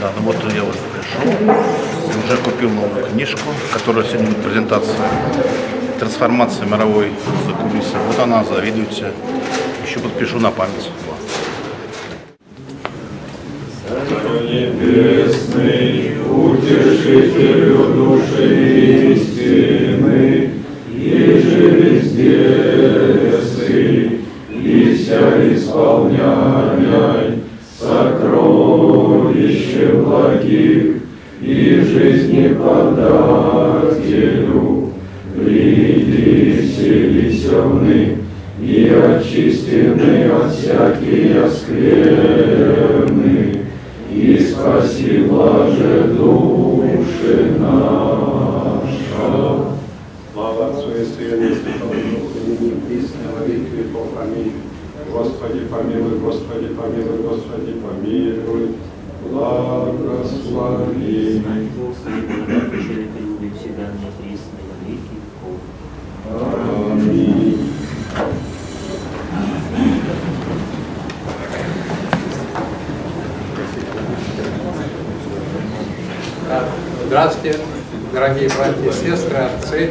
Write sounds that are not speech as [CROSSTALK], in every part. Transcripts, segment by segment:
Да, ну вот я уже пришел, уже купил новую книжку, которая сегодня будет презентация «Трансформация мировой закулисы». Вот она, завидуйте. Еще подпишу на память. Исполняй сокровище благих и жизни подателю, приди все веселны и очистены от всякие скверны, и спаси блаже души наша. Слава Отцу и Сыну Духу, и во веки. Аминь. Господи, помилуй, Господи, помилуй, Господи, помилуй. Благослови. Аминь. Здравствуйте, дорогие братья и сестры, отцы.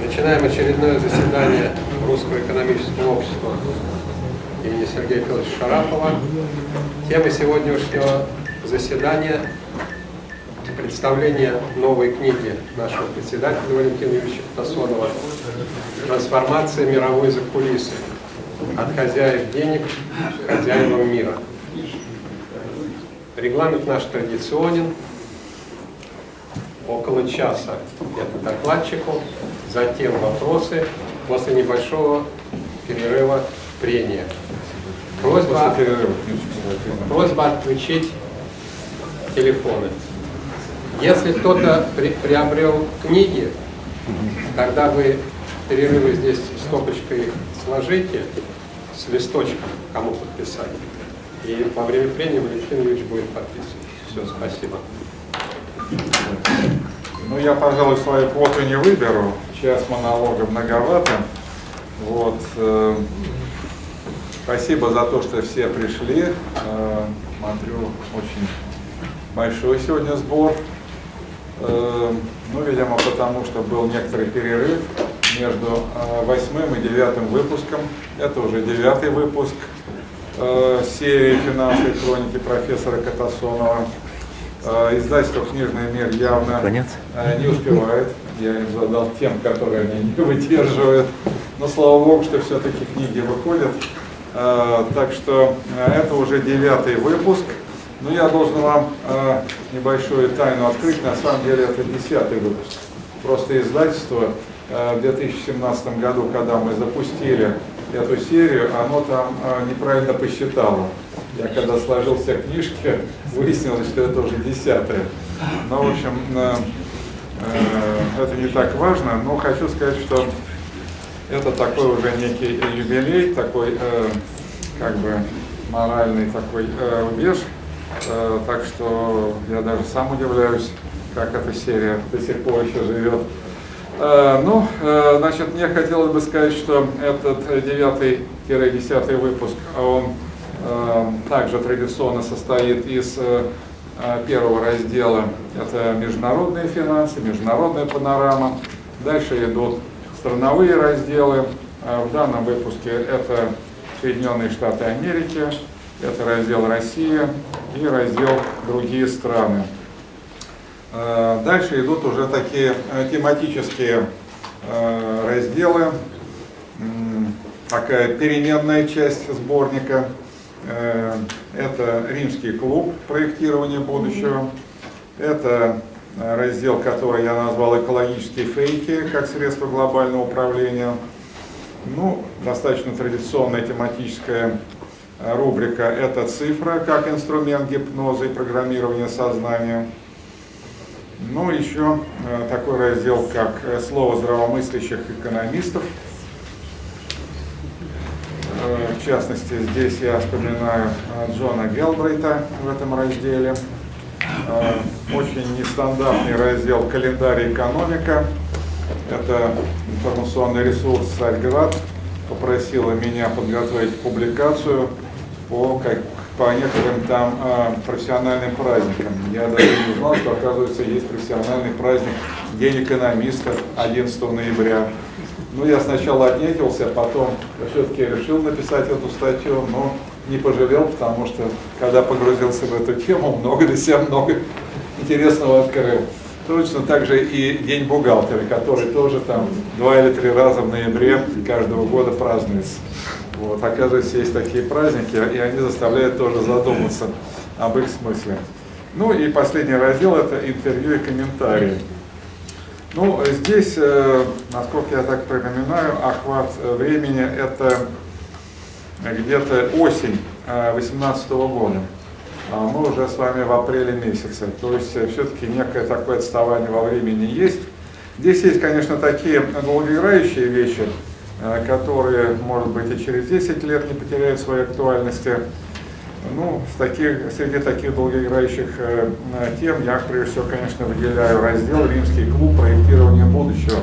Начинаем очередное заседание Русского экономического общества имени Сергея Федоровича Шарапова. Тема сегодняшнего заседания – представление новой книги нашего председателя Валентина Юрьевича Тасонова «Трансформация мировой закулисы. От хозяев денег к хозяевам мира». Регламент наш традиционен. Около часа это докладчику, затем вопросы, после небольшого перерыва прения. Просьба, просьба отключить телефоны. Если кто-то при, приобрел книги, тогда вы перерывы здесь стопочкой сложите с листочком, кому подписать. И во время прения Валентин Юрьевич будет подписывать. Все, спасибо. Ну, я, пожалуй, свою квоту не выберу. Час монолога многовато. Вот. Спасибо за то, что все пришли. Э, Смотрю, очень большой сегодня сбор. Э, Ну, видимо, потому что был некоторый перерыв между э, восьмым и девятым выпуском. Это уже девятый выпуск серии финансовой хроники профессора Катасонова. Издательство «Книжный мир» явно Конец. не успевает. Я им задал тем, которые они не выдерживают. Но слава богу, что все-таки книги выходят. Э, Так что э, это уже девятый выпуск. Но я должен вам э, небольшую тайну открыть. На самом деле это десятый выпуск. Просто издательство в 2017 году, когда мы запустили эту серию, оно там неправильно посчитало. Я когда сложил все книжки, [LAUGHS] выяснилось, что это уже десятое. Ну, в общем, это не так важно, но хочу сказать, что это такой уже некий юбилей, такой э, как бы моральный такой э, рубеж. Э, так что я даже сам удивляюсь, как эта серия до сих пор еще живет. Э, ну, э, значит, мне хотелось бы сказать, что этот девятый-десятый выпуск, он э, также традиционно состоит из э, первого раздела. Это международные финансы, международная панорама. Дальше идут страновые разделы. Э, В данном выпуске это Соединенные Штаты Америки, это раздел Россия и раздел другие страны. Э, Дальше идут уже такие э, тематические э, разделы, такая переменная часть сборника. Э, Это римский клуб проектирования будущего. Это раздел, который я назвал «Экологические фейки как средство глобального управления». Ну, достаточно традиционная тематическая э, рубрика «Это цифра как инструмент гипноза и программирования сознания». Ну, еще э, такой раздел, как э, «Слово здравомыслящих экономистов». Э, В частности, здесь я вспоминаю э, Джона Гелбрейта в этом разделе. Э, Очень нестандартный раздел «Календарь экономика». Это информационный ресурс «Царьград» попросила меня подготовить публикацию по как- по некоторым там а, профессиональным праздникам. Я даже не знал, что, оказывается, есть профессиональный праздник День экономиста 11 ноября. Ну, я сначала отнекился, потом все-таки решил написать эту статью, но не пожалел, потому что, когда погрузился в эту тему, много для себя много интересного открыл. Точно так же и День бухгалтера, который тоже там два или три раза в ноябре каждого года празднуется. Вот, оказывается, есть такие праздники, и они заставляют тоже задуматься об их смысле. Ну и последний раздел – это интервью и комментарии. Ну, здесь, э, насколько я так припоминаю, охват времени – это где-то осень 2018 года. А мы уже с вами в апреле месяце, то есть э, все-таки некое такое отставание во времени есть. Здесь есть, конечно, такие долгоиграющие вещи, э, которые, может быть, и через 10 лет не потеряют своей актуальности. Ну, с таких, среди таких долгоиграющих э, тем я, прежде всего, конечно, выделяю раздел «Римский клуб. Проектирование будущего».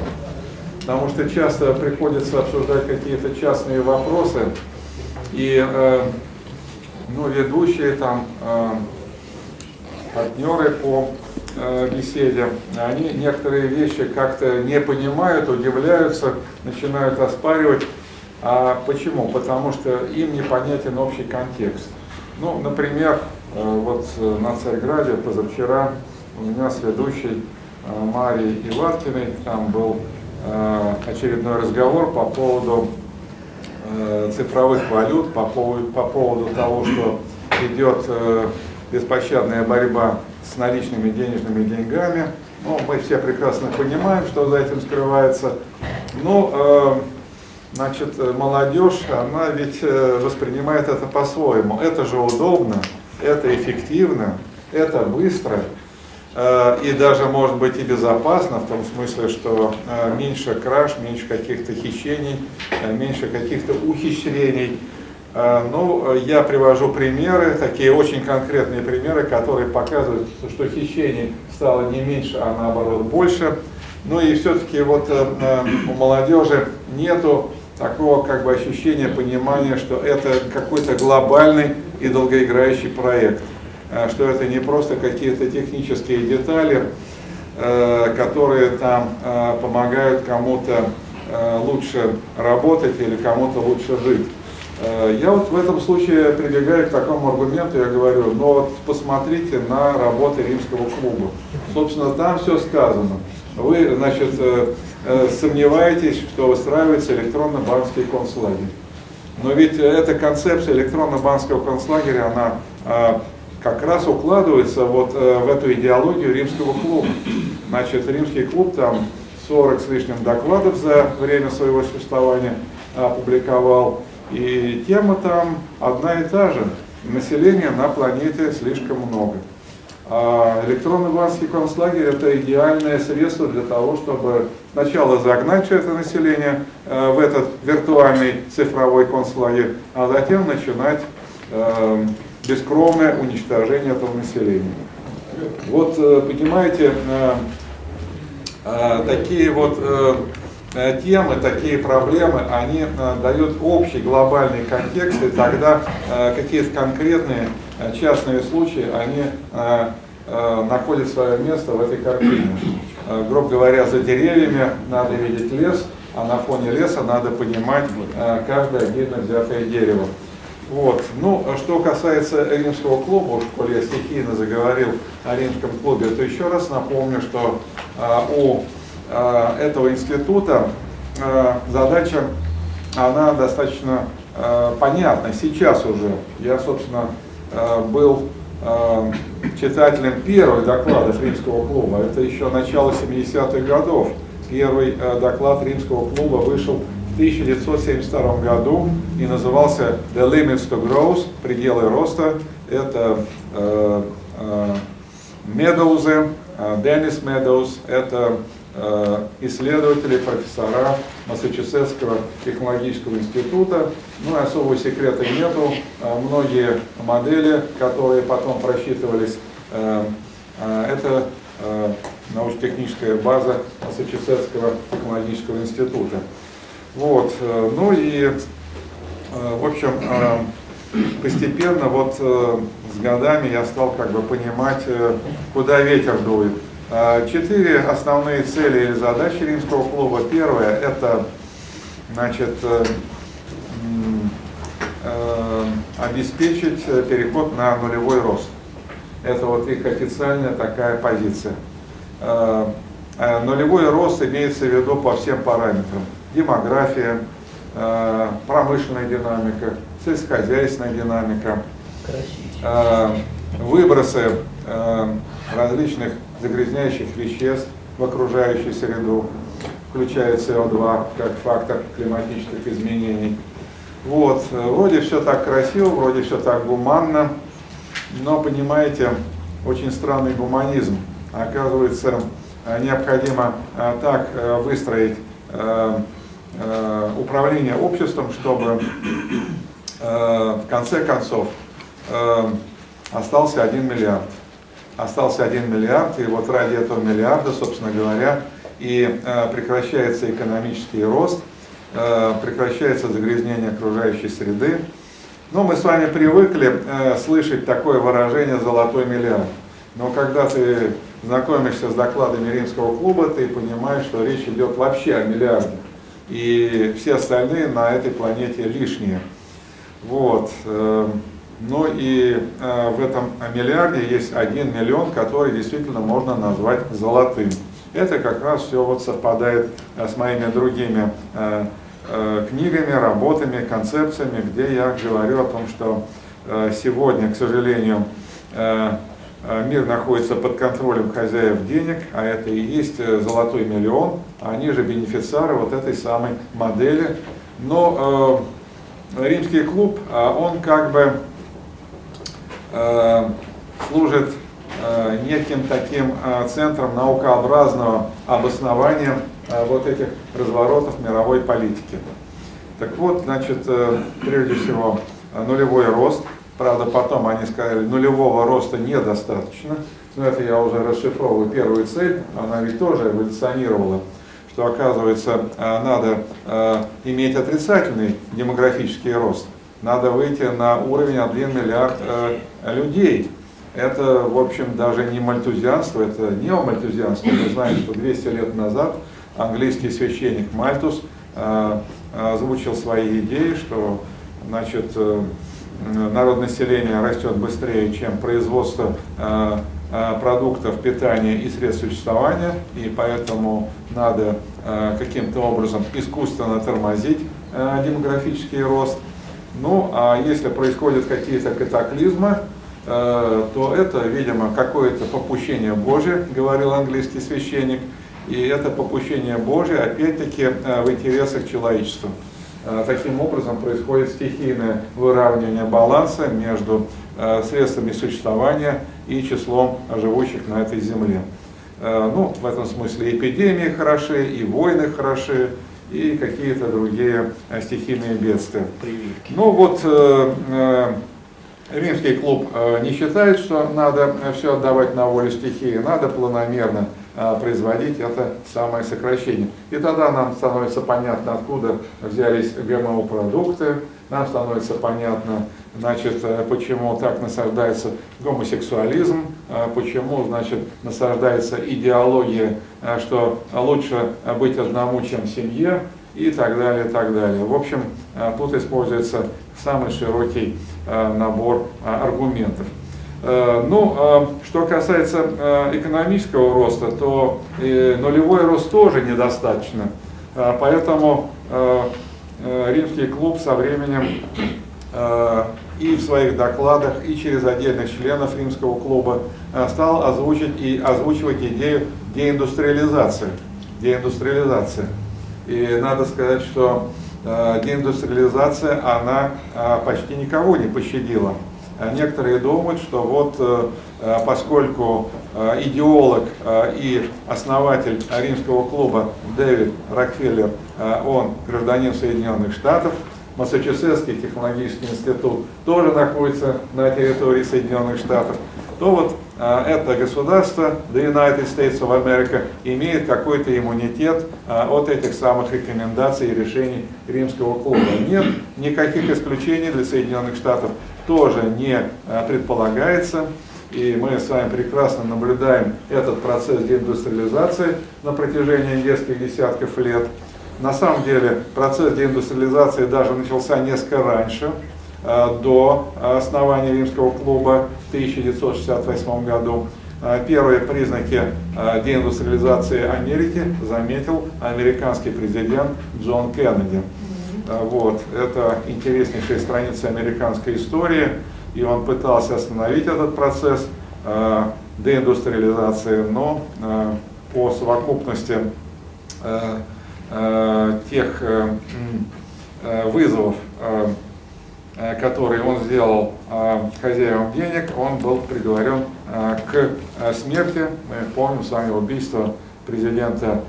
Потому что часто приходится обсуждать какие-то частные вопросы, и э, ну, ведущие там э, партнеры по э, беседе, они некоторые вещи как-то не понимают, удивляются, начинают оспаривать. А почему? Потому что им непонятен общий контекст. Ну, например, вот на Царьграде позавчера у меня с ведущей Марией Иваткиной там был очередной разговор по поводу цифровых валют, по поводу, по поводу того, что идет э, беспощадная борьба с наличными денежными деньгами. Ну, мы все прекрасно понимаем, что за этим скрывается. Но, э, значит, молодежь, она ведь воспринимает это по-своему. Это же удобно, это эффективно, это быстро. Э, и даже может быть и безопасно, в том смысле, что э, меньше краж, меньше каких-то хищений, э, меньше каких-то ухищрений. Ну, я привожу примеры, такие очень конкретные примеры, которые показывают, что хищений стало не меньше, а наоборот больше. Ну и все-таки вот у молодежи нету такого как бы ощущения, понимания, что это какой-то глобальный и долгоиграющий проект. Э, что это не просто какие-то технические детали, э, которые там э, помогают кому-то лучше работать или кому-то лучше жить. Я вот в этом случае прибегаю к такому аргументу, я говорю, ну вот посмотрите на работы римского клуба. Собственно, там все сказано. Вы, значит, сомневаетесь, что выстраивается электронно-банковский концлагерь. Но ведь эта концепция электронно-банковского концлагеря, она как раз укладывается вот э, в эту идеологию римского клуба. Значит, римский клуб там 40 с лишним докладов за время своего существования опубликовал. И тема там одна и та же. Населения на планете слишком много. А электронный банский концлагерь – это идеальное средство для того, чтобы сначала загнать все это население э, в этот виртуальный цифровой концлагерь, а затем начинать э, бескровное уничтожение этого населения. Вот, э, понимаете, э, э, такие вот темы, такие проблемы, они дают общий глобальный контекст, и тогда какие-то конкретные частные случаи, они находят свое место в этой картине. Грубо говоря, за деревьями надо видеть лес, а на фоне леса надо понимать каждое отдельно взятое дерево. Вот. Ну, а что касается римского клуба, уж коли я стихийно заговорил о римском клубе, то еще раз напомню, что а, у а, этого института а, задача, она достаточно а, понятна сейчас уже. Я, собственно, а, был а, читателем первых докладов римского клуба. Это еще начало 70-х годов. Первый а, доклад римского клуба вышел 1972 году и назывался The Limits to Growth, пределы роста. Это Медоузы, Деннис Медоуз, это э, исследователи, профессора Массачусетского технологического института. Ну и особого секрета нету. Э, многие модели, которые потом просчитывались, э, это научно-техническая база Массачусетского технологического института. Вот, э, ну и, э, в общем, постепенно вот э, с годами я стал как бы понимать, э, куда ветер дует. Э, Четыре основные цели и задачи римского клуба. Первое – это значит, э, э, обеспечить э, переход на нулевой рост. Это вот их официальная такая позиция. Э, э, Нулевой рост имеется в виду по всем параметрам. Демография, э, промышленная динамика, сельскохозяйственная динамика, э, выбросы э, различных загрязняющих веществ в окружающую среду, включая СО2 как фактор климатических изменений. Вот, вроде все так красиво, вроде все так гуманно, но, понимаете, очень странный гуманизм. Оказывается, необходимо так выстроить э, управление обществом, чтобы э, в конце концов э, остался 1 миллиард. Остался 1 миллиард, и вот ради этого миллиарда, собственно говоря, и прекращается экономический рост, прекращается загрязнение окружающей среды. Но мы с вами привыкли слышать такое выражение «золотой миллиард». Но когда ты знакомишься с докладами римского клуба, ты понимаешь, что речь идет вообще о миллиарде. И все остальные на этой планете лишние. Вот. э, Ну и э, в этом миллиарде есть один миллион, который действительно можно назвать золотым. Это как раз все вот совпадает э, с моими другими э, книгами, работами, концепциями, где я говорю о том, что сегодня, к сожалению, мир находится под контролем хозяев денег, а это и есть э, золотой миллион, они же бенефициары вот этой самой модели. Но э, римский клуб, а он как бы э, служит э, неким таким э, центром наукообразного обоснования э, вот этих разворотов мировой политики. Так вот, значит, э, прежде всего, э, нулевой рост. Правда, потом они сказали, нулевого роста недостаточно. Но это я уже расшифровываю первую цель, она ведь тоже эволюционировала что оказывается э, надо э, иметь отрицательный демографический рост. Надо выйти на уровень 1 миллиард э, людей. Это, в общем, даже не мальтузианство, это неомальтузианство. Мы знаем, что 200 лет назад английский священник Мальтус озвучил свои идеи, что значит, народное население растет быстрее, чем производство продуктов питания и средств существования, и поэтому надо каким-то образом искусственно тормозить демографический рост. Ну, а если происходят какие-то катаклизмы, то это, видимо, какое-то попущение Божие, говорил английский священник, и это попущение Божие, опять-таки, в интересах человечества. Таким образом происходит стихийное выравнивание баланса между средствами существования и числом живущих на этой земле. Ну, в этом смысле эпидемии хороши, и войны хороши, и какие-то другие стихийные бедствия. Прививки. Ну вот э, э, римский клуб э, не считает, что надо все отдавать на волю стихии, надо планомерно э, производить это самое сокращение. И тогда нам становится понятно, откуда взялись ГМО-продукты, нам становится понятно, значит, э, почему так насаждается гомосексуализм, э, почему, значит, насаждается идеология, э, что лучше быть одному, чем семье, и так далее, и так далее. В общем, тут используется самый широкий набор аргументов. Ну, что касается экономического роста, то нулевой рост тоже недостаточно. Поэтому римский клуб со временем и в своих докладах, и через отдельных членов римского клуба стал озвучить и озвучивать идею деиндустриализации. Деиндустриализация. И надо сказать, что э, деиндустриализация, она э, почти никого не пощадила. Некоторые думают, что вот э, поскольку идеолог и основатель римского клуба Дэвид Рокфеллер, он гражданин Соединенных Штатов, Массачусетский технологический институт тоже находится на территории Соединенных Штатов. то вот это государство, the United States of America, имеет какой-то иммунитет от этих самых рекомендаций и решений римского клуба. Нет никаких исключений для Соединенных Штатов тоже не а, предполагается. И мы с вами прекрасно наблюдаем этот процесс деиндустриализации на протяжении нескольких десятков лет. На самом деле процесс деиндустриализации даже начался несколько раньше, э, до основания Римского клуба в 1968 году. Э, Первые признаки э, деиндустриализации Америки заметил американский президент Джон Кеннеди. Вот. Это интереснейшая страница американской истории, и он пытался остановить этот процесс деиндустриализации, но по совокупности Э, тех э, э, вызовов, которые он сделал хозяевам денег, он был приговорен к смерти. Мы помним с вами убийство президента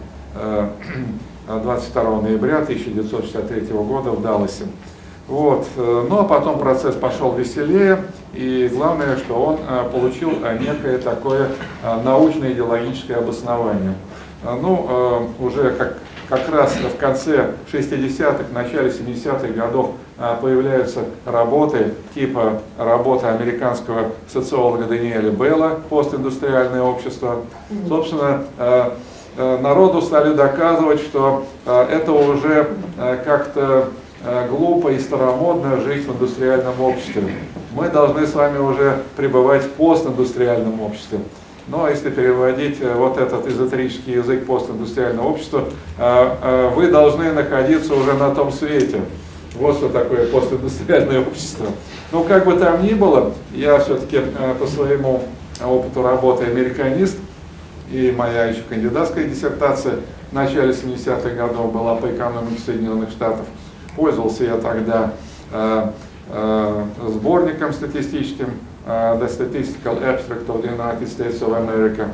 22 ноября 1963 года в Далласе. Вот. Ну а потом процесс пошел веселее, и главное, что он получил некое такое научно-идеологическое обоснование. Ну, уже как как раз в конце 60-х, начале 70-х годов появляются работы типа работы американского социолога Даниэля Белла «Постиндустриальное общество». Собственно, народу стали доказывать, что это уже как-то глупо и старомодно жить в индустриальном обществе. Мы должны с вами уже пребывать в постиндустриальном обществе. Но если переводить э, вот этот эзотерический язык постиндустриального общества, э, э, вы должны находиться уже на том свете. Вот что такое постиндустриальное общество. Ну, как бы там ни было, я все-таки по своему опыту работы американист, и моя еще кандидатская диссертация в начале 70-х годов была по экономике Соединенных Штатов. Пользовался я тогда сборником статистическим Uh, the Statistical Abstract of the United States of America.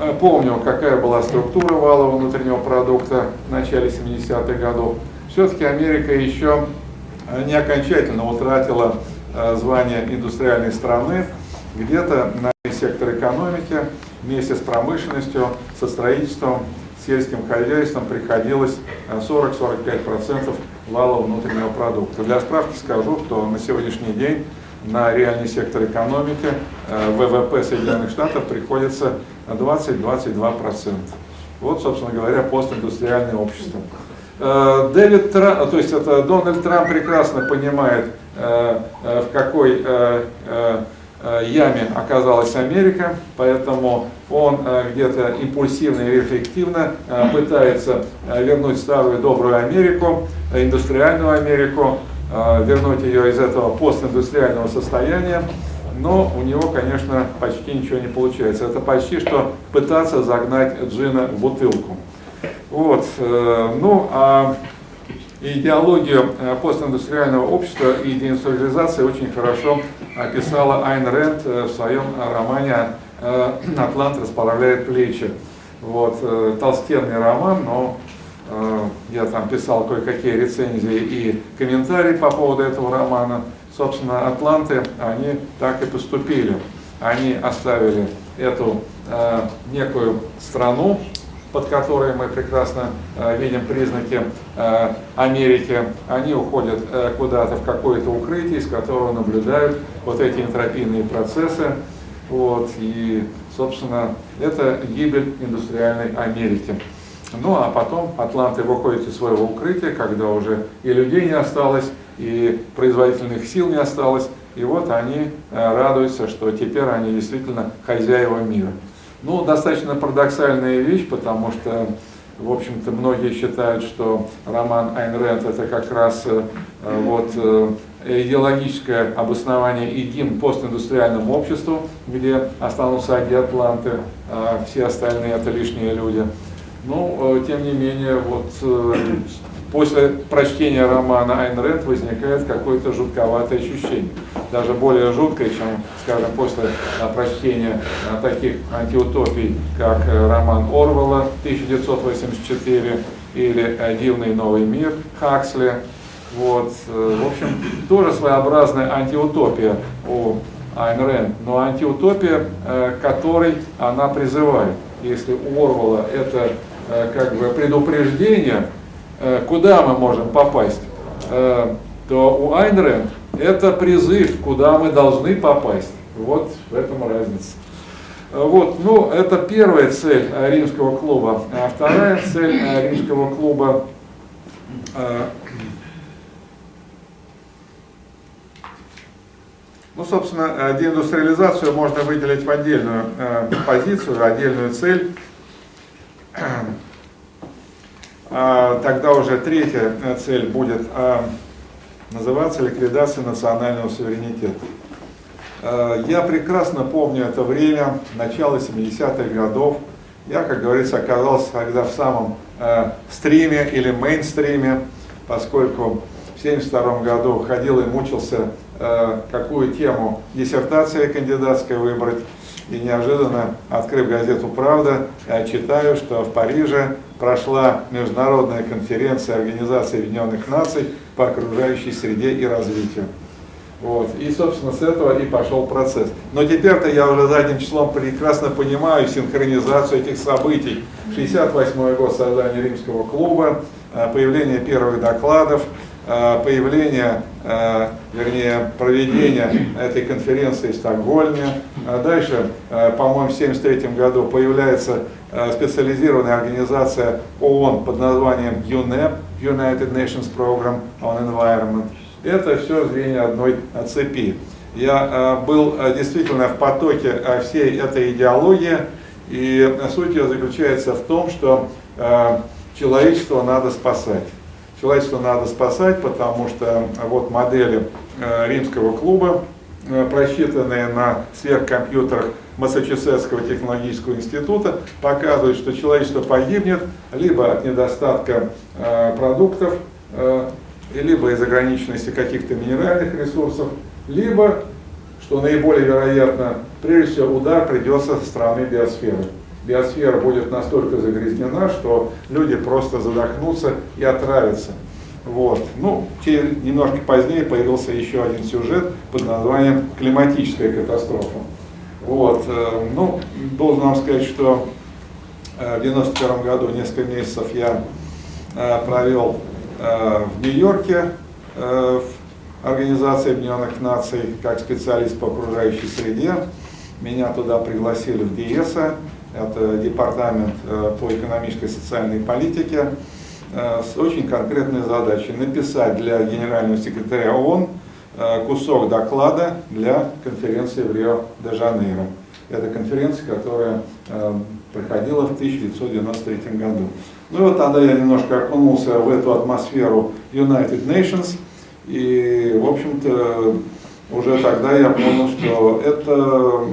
Uh, помню, какая была структура валового внутреннего продукта в начале 70-х годов. Все-таки Америка еще uh, не окончательно утратила звание индустриальной страны. Где-то на сектор экономики вместе с промышленностью, со строительством, сельским хозяйством приходилось 40-45% валового внутреннего продукта. Для справки скажу, что на сегодняшний день на реальный сектор экономики э, ВВП Соединенных Штатов приходится 20-22%. Вот, собственно говоря, постиндустриальное общество. Э, Дэвид Трамп, то есть это Дональд Трамп прекрасно понимает, э, в какой яме оказалась Америка, поэтому он где-то импульсивно и рефлективно пытается вернуть старую добрую Америку, индустриальную Америку, вернуть ее из этого постиндустриального состояния, но у него, конечно, почти ничего не получается. Это почти что пытаться загнать джина в бутылку. Вот. Э, ну, а идеологию э, постиндустриального общества и деиндустриализации очень хорошо описала Айн Рэнд э, в своем романе «Атлант расправляет плечи». Вот. Толстенный роман, но Э, я там писал кое-какие рецензии и комментарии по поводу этого романа. Собственно, атланты, они так и поступили. Они оставили эту э, некую страну, под которой мы прекрасно э, видим признаки э, Америки. Они уходят э, куда-то в какое-то укрытие, из которого наблюдают вот эти энтропийные процессы. Вот, и, собственно, это гибель индустриальной Америки. Ну а потом атланты выходят из своего укрытия, когда уже и людей не осталось, и производительных сил не осталось, и вот они радуются, что теперь они действительно хозяева мира. Ну, достаточно парадоксальная вещь, потому что, в общем-то, многие считают, что роман Айн Рэнд это как раз э, вот, э, идеологическое обоснование и гимн постиндустриальному обществу, где останутся одни атланты, а все остальные это лишние люди. Но, э, тем не менее, вот после прочтения романа Айн Рэнд возникает какое-то жутковатое ощущение. Даже более жуткое, чем, скажем, после э, прочтения таких антиутопий, как роман Орвелла 1984 или «Дивный новый мир» Хаксли. Вот, в общем, тоже своеобразная антиутопия у Айн Рэнд, но антиутопия, э, которой она призывает. Если у Орвала это э, как бы предупреждение, э, куда мы можем попасть, э, то у Айн Рэнд это призыв, куда мы должны попасть. Вот в этом разница. Э, Вот, ну, это первая цель э, римского клуба. А вторая цель э, римского клуба э, Ну, собственно, э, деиндустриализацию можно выделить в отдельную э, позицию, отдельную цель. А, Тогда уже третья э, цель будет э, называться ликвидация национального суверенитета. Э, Я прекрасно помню это время, начало 70-х годов. Я, как говорится, оказался тогда в самом э, стриме или мейнстриме, поскольку в 72 году ходил и мучился, э, какую тему диссертация кандидатская выбрать. И неожиданно, открыв газету «Правда», читаю, что в Париже прошла международная конференция Организации Объединенных Наций по окружающей среде и развитию. Вот. И, собственно, с этого и пошел процесс. Но теперь-то я уже задним числом прекрасно понимаю синхронизацию этих событий. 68 год создания Римского клуба, э, появление первых докладов, э, появление, э, вернее, проведение этой конференции в Стокгольме. А Дальше, по-моему, в 1973 году появляется специализированная организация ООН под названием UNEP, United Nations Program on Environment. Это все звенья одной э, цепи. Я э, был э, действительно в потоке э, всей этой идеологии, и э, суть ее заключается в том, что э, человечество надо спасать. Человечество надо спасать, потому что э, вот модели э, римского клуба, э, просчитанные на сверхкомпьютерах Массачусетского технологического института, показывают, что человечество погибнет либо от недостатка э, продуктов, э, либо из ограниченности каких-то минеральных ресурсов, либо, что наиболее вероятно, прежде всего удар придется со стороны биосферы. Биосфера будет настолько загрязнена, что люди просто задохнутся и отравятся. Вот. Ну, немножко позднее появился еще один сюжет под названием «Климатическая катастрофа». Вот. э, Ну, должен вам сказать, что э, в 91 году несколько месяцев я э, провел в Нью-Йорке в Организации Объединенных Наций как специалист по окружающей среде. Меня туда пригласили в ДИЭСа, это департамент по экономической и социальной политике, с очень конкретной задачей написать для генерального секретаря ООН кусок доклада для конференции в Рио-де-Жанейро. Это конференция, которая э, проходила в 1993 году. Ну и вот тогда я немножко окунулся в эту атмосферу United Nations, и, в общем-то, уже тогда я понял, что это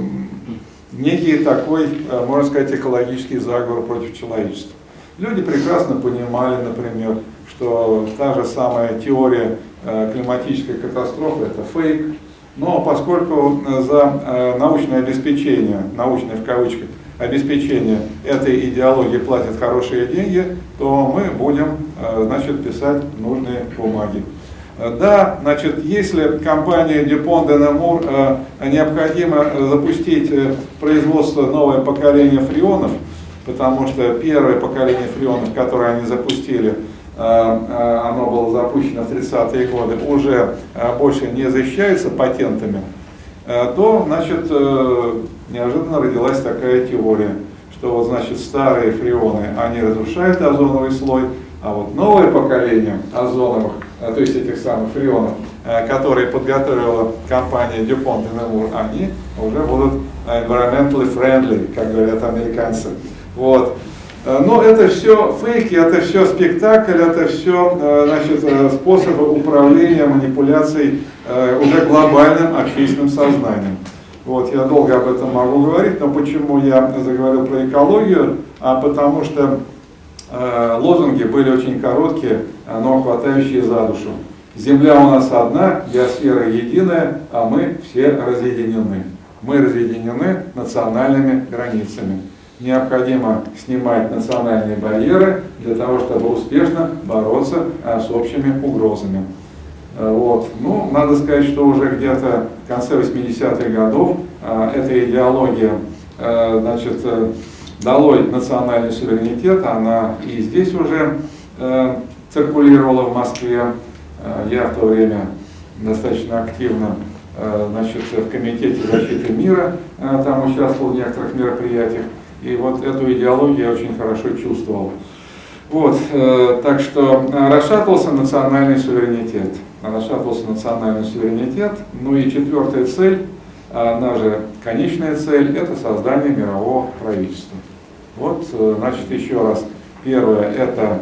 некий такой, э, можно сказать, экологический заговор против человечества. Люди прекрасно понимали, например, что та же самая теория э, климатической катастрофы – это фейк, но поскольку э, за э, научное обеспечение, научное в кавычках, обеспечение этой идеологии платят хорошие деньги, то мы будем значит, писать нужные бумаги. Да, значит, если компания Dupont de Nemours необходимо запустить производство новое поколение фреонов, потому что первое поколение фреонов, которое они запустили, оно было запущено в 30-е годы, уже э, больше не защищается патентами, э, то, значит, э, неожиданно родилась такая теория, что вот, значит, старые фреоны, они разрушают озоновый слой, а вот новое поколение озоновых, э, то есть этих самых фреонов, э, которые подготовила компания DuPont и Nemours, они уже будут environmentally friendly, как говорят американцы. Вот. Э, Но это все фейки, это все спектакль, это все значит, э, способы управления, манипуляцией э, уже глобальным общественным сознанием. Вот, я долго об этом могу говорить, но почему я заговорил про экологию? А потому что э, лозунги были очень короткие, но хватающие за душу. Земля у нас одна, биосфера единая, а мы все разъединены. Мы разъединены национальными границами. Необходимо снимать национальные барьеры для того, чтобы успешно бороться э, с общими угрозами. Э, Вот. Ну, надо сказать, что уже где-то в конце 80-х годов э, эта идеология, э, значит, э, долой национальный суверенитет, она и здесь уже циркулировала в Москве. Я в то время достаточно активно значит, в Комитете защиты мира там участвовал в некоторых мероприятиях. И вот эту идеологию я очень хорошо чувствовал. Вот, э, так что э, расшатывался национальный суверенитет. Расшатывался национальный суверенитет. Ну и четвертая цель, а она же конечная цель, это создание мирового правительства. Вот, э, значит, еще раз. Первое, это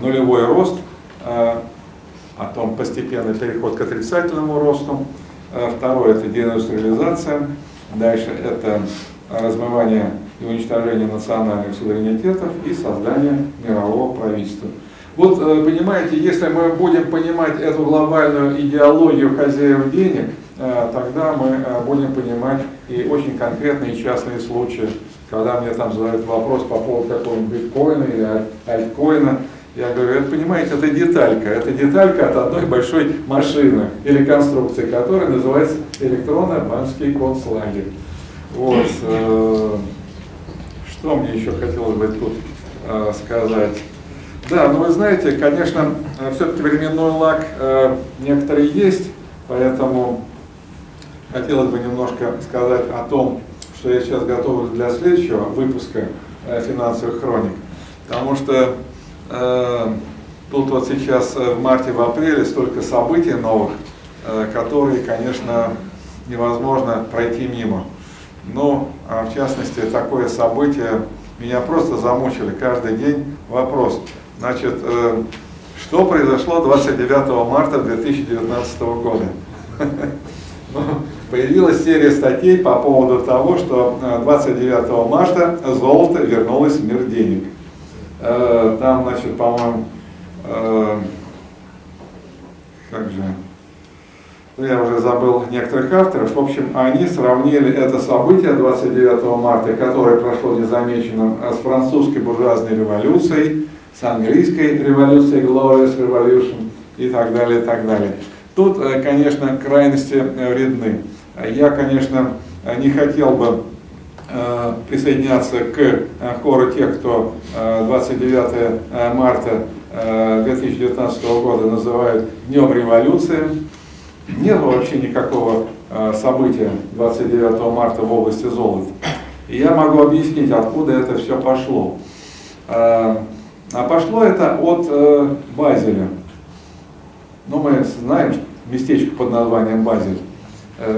нулевой рост, э, о том постепенный переход к отрицательному росту. Второе, это деиндустриализация. Дальше это размывание и уничтожение национальных суверенитетов и создание мирового правительства. Вот, э, понимаете, если мы будем понимать эту глобальную идеологию хозяев денег, э, тогда мы э, будем понимать и очень конкретные частные случаи, когда мне там задают вопрос по поводу какого-нибудь биткоина или аль- альткоина, я говорю, это, понимаете, это деталька, это деталька от одной большой машины или конструкции, которая называется электронно-банковский концлагерь. Вот. э, Что мне еще хотелось бы тут э, сказать? Да, ну вы знаете, конечно, все-таки временной лак э, некоторые есть, поэтому хотелось бы немножко сказать о том, что я сейчас готовлю для следующего выпуска э, финансовых хроник. Потому что э, тут вот сейчас э, в марте, в апреле столько событий новых, э, которые, конечно, невозможно пройти мимо. Ну, а в частности, такое событие меня просто замучили каждый день. Вопрос, значит, э, что произошло 29 марта 2019 года? [LAUGHS] Ну, Появилась серия статей по поводу того, что э, 29 марта золото вернулось в мир денег. Э, Там, значит, по-моему, э, как же, ну, я уже забыл некоторых авторов. В общем, они сравнили это событие 29 марта, которое прошло незамеченным, а с французской буржуазной революцией, с английской революцией, Glorious Revolution и так далее, и так далее. Тут, э, конечно, крайности э, вредны. Я, конечно, э, не хотел бы э, присоединяться к э, хору тех, кто э, 29 э, марта э, 2019 года называют Днем революции. Нет вообще никакого э, события 29 марта в области золота. И я могу объяснить, откуда это все пошло. Э, А пошло это от э, Базеля. Ну, мы знаем местечко под названием Базель.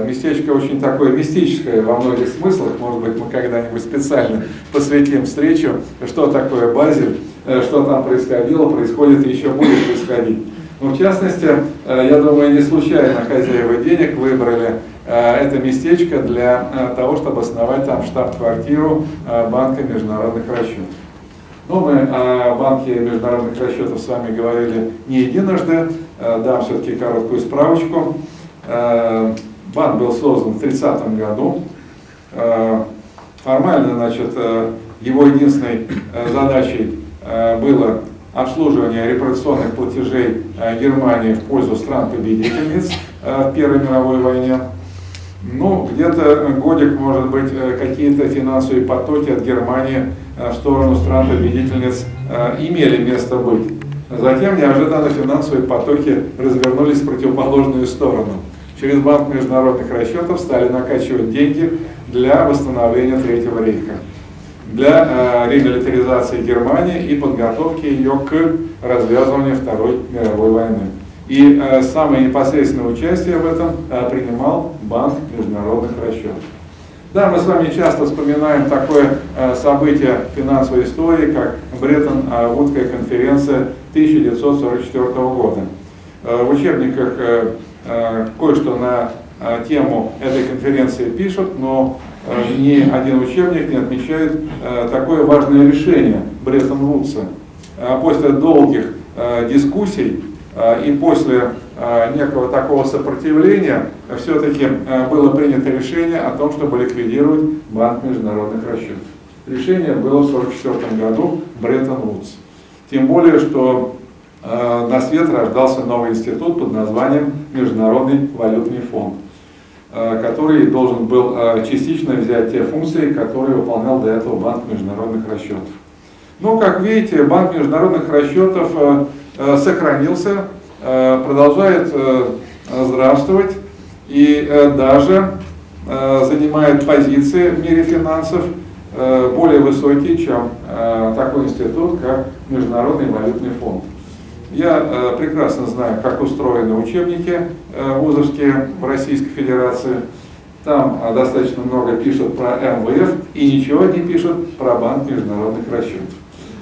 Местечко очень такое мистическое во многих смыслах. Может быть, мы когда-нибудь специально посвятим встречу, что такое Базель, что там происходило, происходит и еще будет происходить. Ну, в частности, э, я думаю, не случайно хозяева денег выбрали э, это местечко для э, того, чтобы основать там штаб-квартиру Банка международных расчетов. Ну, мы о банке международных расчетов с вами говорили не единожды, дам все-таки короткую справочку. Банк был создан в 30 году. Формально, значит, его единственной задачей было обслуживание репарационных платежей Германии в пользу стран-победительниц э, в Первой мировой войне. Ну, где-то годик, может быть, э, какие-то финансовые потоки от Германии э, в сторону стран-победительниц э, имели место быть. Затем неожиданно финансовые потоки развернулись в противоположную сторону. Через Банк международных расчетов стали накачивать деньги для восстановления Третьего рейха, для э, ремилитаризации Германии и подготовки ее к развязыванию Второй мировой войны. И э, самое непосредственное участие в этом э, принимал Банк международных расчетов. Да, мы с вами часто вспоминаем такое событие финансовой истории, как Бреттон-Вудская конференция 1944 года. В учебниках кое-что на тему этой конференции пишут, но ни один учебник не отмечает э, такое важное решение Бреттон-Вудса. Э, после долгих э, дискуссий э, и после э, некого такого сопротивления все-таки э, было принято решение о том, чтобы ликвидировать Банк международных расчетов. Решение было в 1944 году Бреттон-Вудс. Тем более, что э, на свет рождался новый институт под названием Международный валютный фонд, э, который должен был э, частично взять те функции, которые выполнял до этого Банк международных расчетов. Но, как видите, Банк международных расчетов сохранился, продолжает здравствовать и даже занимает позиции в мире финансов более высокие, чем такой институт, как Международный валютный фонд. Я э, прекрасно знаю, как устроены учебники э, вузовские в Российской Федерации. Там э, достаточно много пишут про МВФ и ничего не пишут про Банк международных расчетов.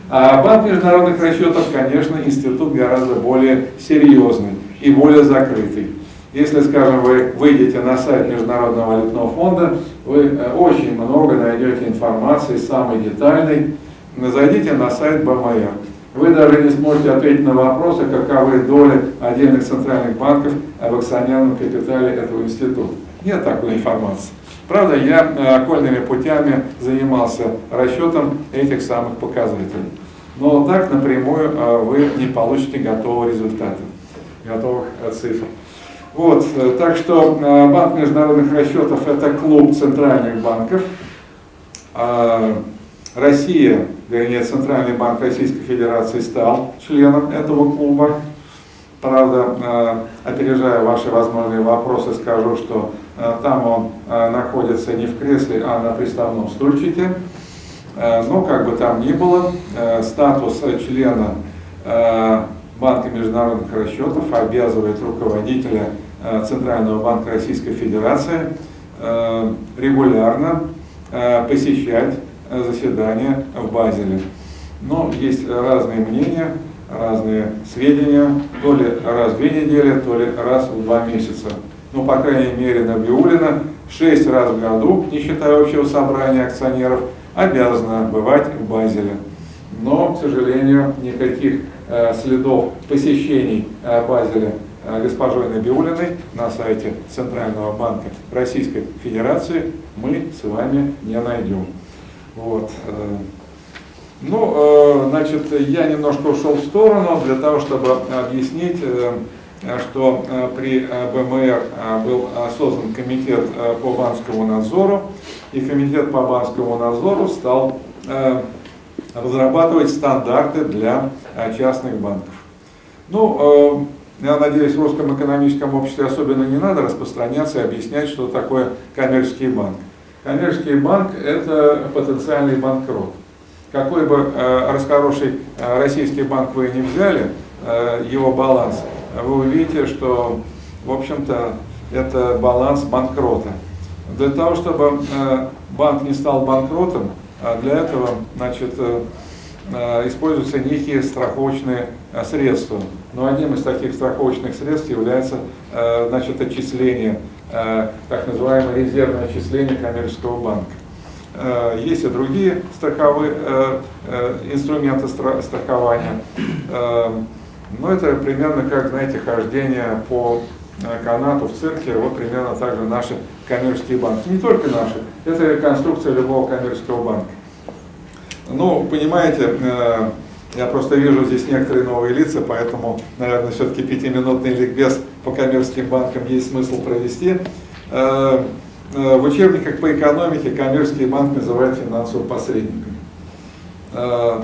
А Банк международных расчетов, конечно, институт гораздо более серьезный и более закрытый. Если, скажем, вы выйдете на сайт Международного валютного фонда, вы очень много найдете информации, самой детальной. Зайдите на сайт БМР вы даже не сможете ответить на вопросы, каковы доли отдельных центральных банков в акционерном капитале этого института. Нет такой информации. Правда, я э, окольными путями занимался расчетом этих самых показателей. Но так напрямую э, вы не получите готового результата, готовых э, цифр. Вот, так что Банк международных расчетов это клуб центральных банков. А, Россия вернее, Центральный банк Российской Федерации стал членом этого клуба. Правда, э, опережая ваши возможные вопросы, скажу, что э, там он э, находится не в кресле, а на приставном стульчике. Но как бы там ни было, статус члена Банка международных расчетов обязывает руководителя Центрального банка Российской Федерации регулярно посещать заседания в Базеле. Но есть разные мнения, разные сведения, то ли раз в две недели, то ли раз в два месяца. Ну, по крайней мере, Набиулина шесть раз в году, не считая общего собрания акционеров, обязана бывать в Базеле. Но, к сожалению, никаких э, следов посещений э, Базеля э, госпожой Набиулиной на сайте Центрального банка Российской Федерации мы с вами не найдем. Вот. Э, ну, э, значит, я немножко ушел в сторону для того, чтобы объяснить, э, что при БМР был создан комитет по банковскому надзору, и комитет по банковскому надзору стал разрабатывать стандарты для частных банков. Ну, я надеюсь, в русском экономическом обществе особенно не надо распространяться и объяснять, что такое коммерческий банк. Коммерческий банк – это потенциальный банкрот. Какой бы э, расхороший э, российский банк вы не взяли, э, его баланс, вы увидите, что, в общем-то, это баланс банкрота. Для того, чтобы банк не стал банкротом, э, для этого значит, используются некие страховочные средства. Но одним из таких страховочных средств является значит, отчисление так называемое резервное отчисление коммерческого банка. Э, есть и другие страховые э, инструменты страхования, но это примерно как, знаете, хождение по канату в цирке, вот примерно так же наши коммерческие банки. Не только наши, это конструкция любого коммерческого банка. Ну, понимаете, я просто вижу здесь некоторые новые лица, поэтому, наверное, все-таки пятиминутный ликбез по коммерческим банкам есть смысл провести. Э, э, в учебниках по экономике коммерческий банк называют финансовым посредником. Э,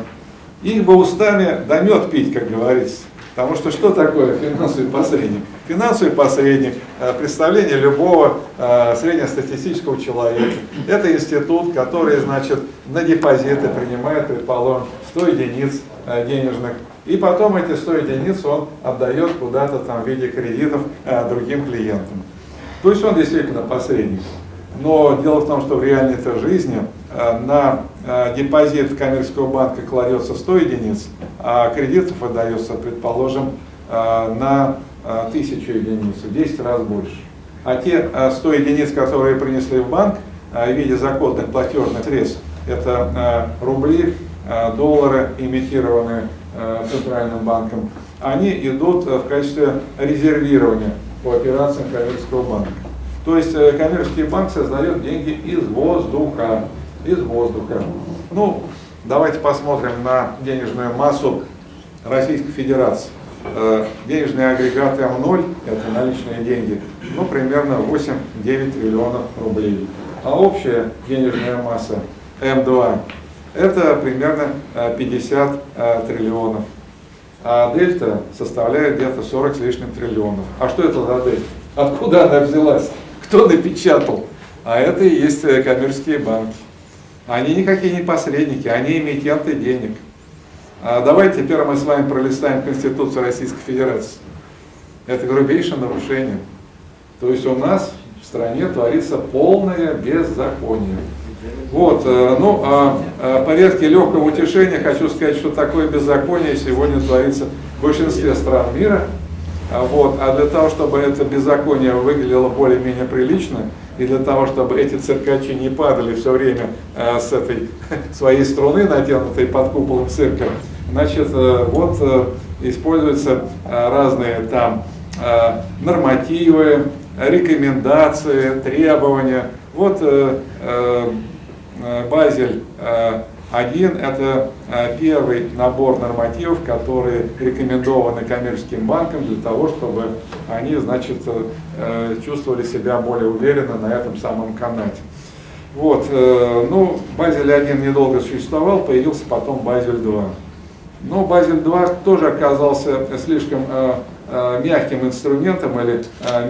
их бы устами да пить, как говорится. Потому что что такое финансовый посредник? Финансовый посредник, представление любого среднестатистического человека. Это институт, который, значит, на депозиты принимает, предположим, 100 единиц денежных. И потом эти 100 единиц он отдает куда-то там в виде кредитов э, другим клиентам. То есть он действительно посредник. Но дело в том, что в реальной -то жизни э, на депозит коммерческого банка кладется 100 единиц, а кредитов выдается, предположим, на 1000 единиц, в 10 раз больше. А те 100 единиц, которые принесли в банк в виде закодных платежных средств, это рубли, Э, доллары, имитированные э, Центральным банком, они идут э, в качестве резервирования по операциям коммерческого банка. То есть коммерческий банк создает деньги из воздуха. Из воздуха. Ну, давайте посмотрим на денежную массу Российской Федерации. э, денежные агрегаты М0, это наличные деньги, ну, примерно 8-9 триллионов рублей. А общая денежная масса М2 это примерно 50 триллионов. А дельта составляет где-то 40 с лишним триллионов. А что это за дельта? Откуда она взялась? Кто напечатал? А это и есть коммерческие банки. Они никакие не посредники, они эмитенты денег. А давайте теперь мы с вами пролистаем Конституцию Российской Федерации. Это грубейшее нарушение. То есть у нас в стране творится полное беззаконие. Вот, э, ну, а, а порядке легкого утешения хочу сказать, что такое беззаконие сегодня творится в большинстве стран мира. А вот, а для того, чтобы это беззаконие выглядело более-менее прилично, и для того, чтобы эти циркачи не падали все время э, с этой [LAUGHS] своей струны, натянутой под куполом цирка, значит, э, вот используются разные там нормативы, рекомендации, требования. Вот э, э, э Базель один – это э, первый набор нормативов, которые рекомендованы коммерческим банкам для того, чтобы они значит, чувствовали себя более уверенно на этом самом канате. Вот, ну, Базель 1 недолго существовал, появился потом Базель 2. Но Базель 2 тоже оказался слишком мягким инструментом или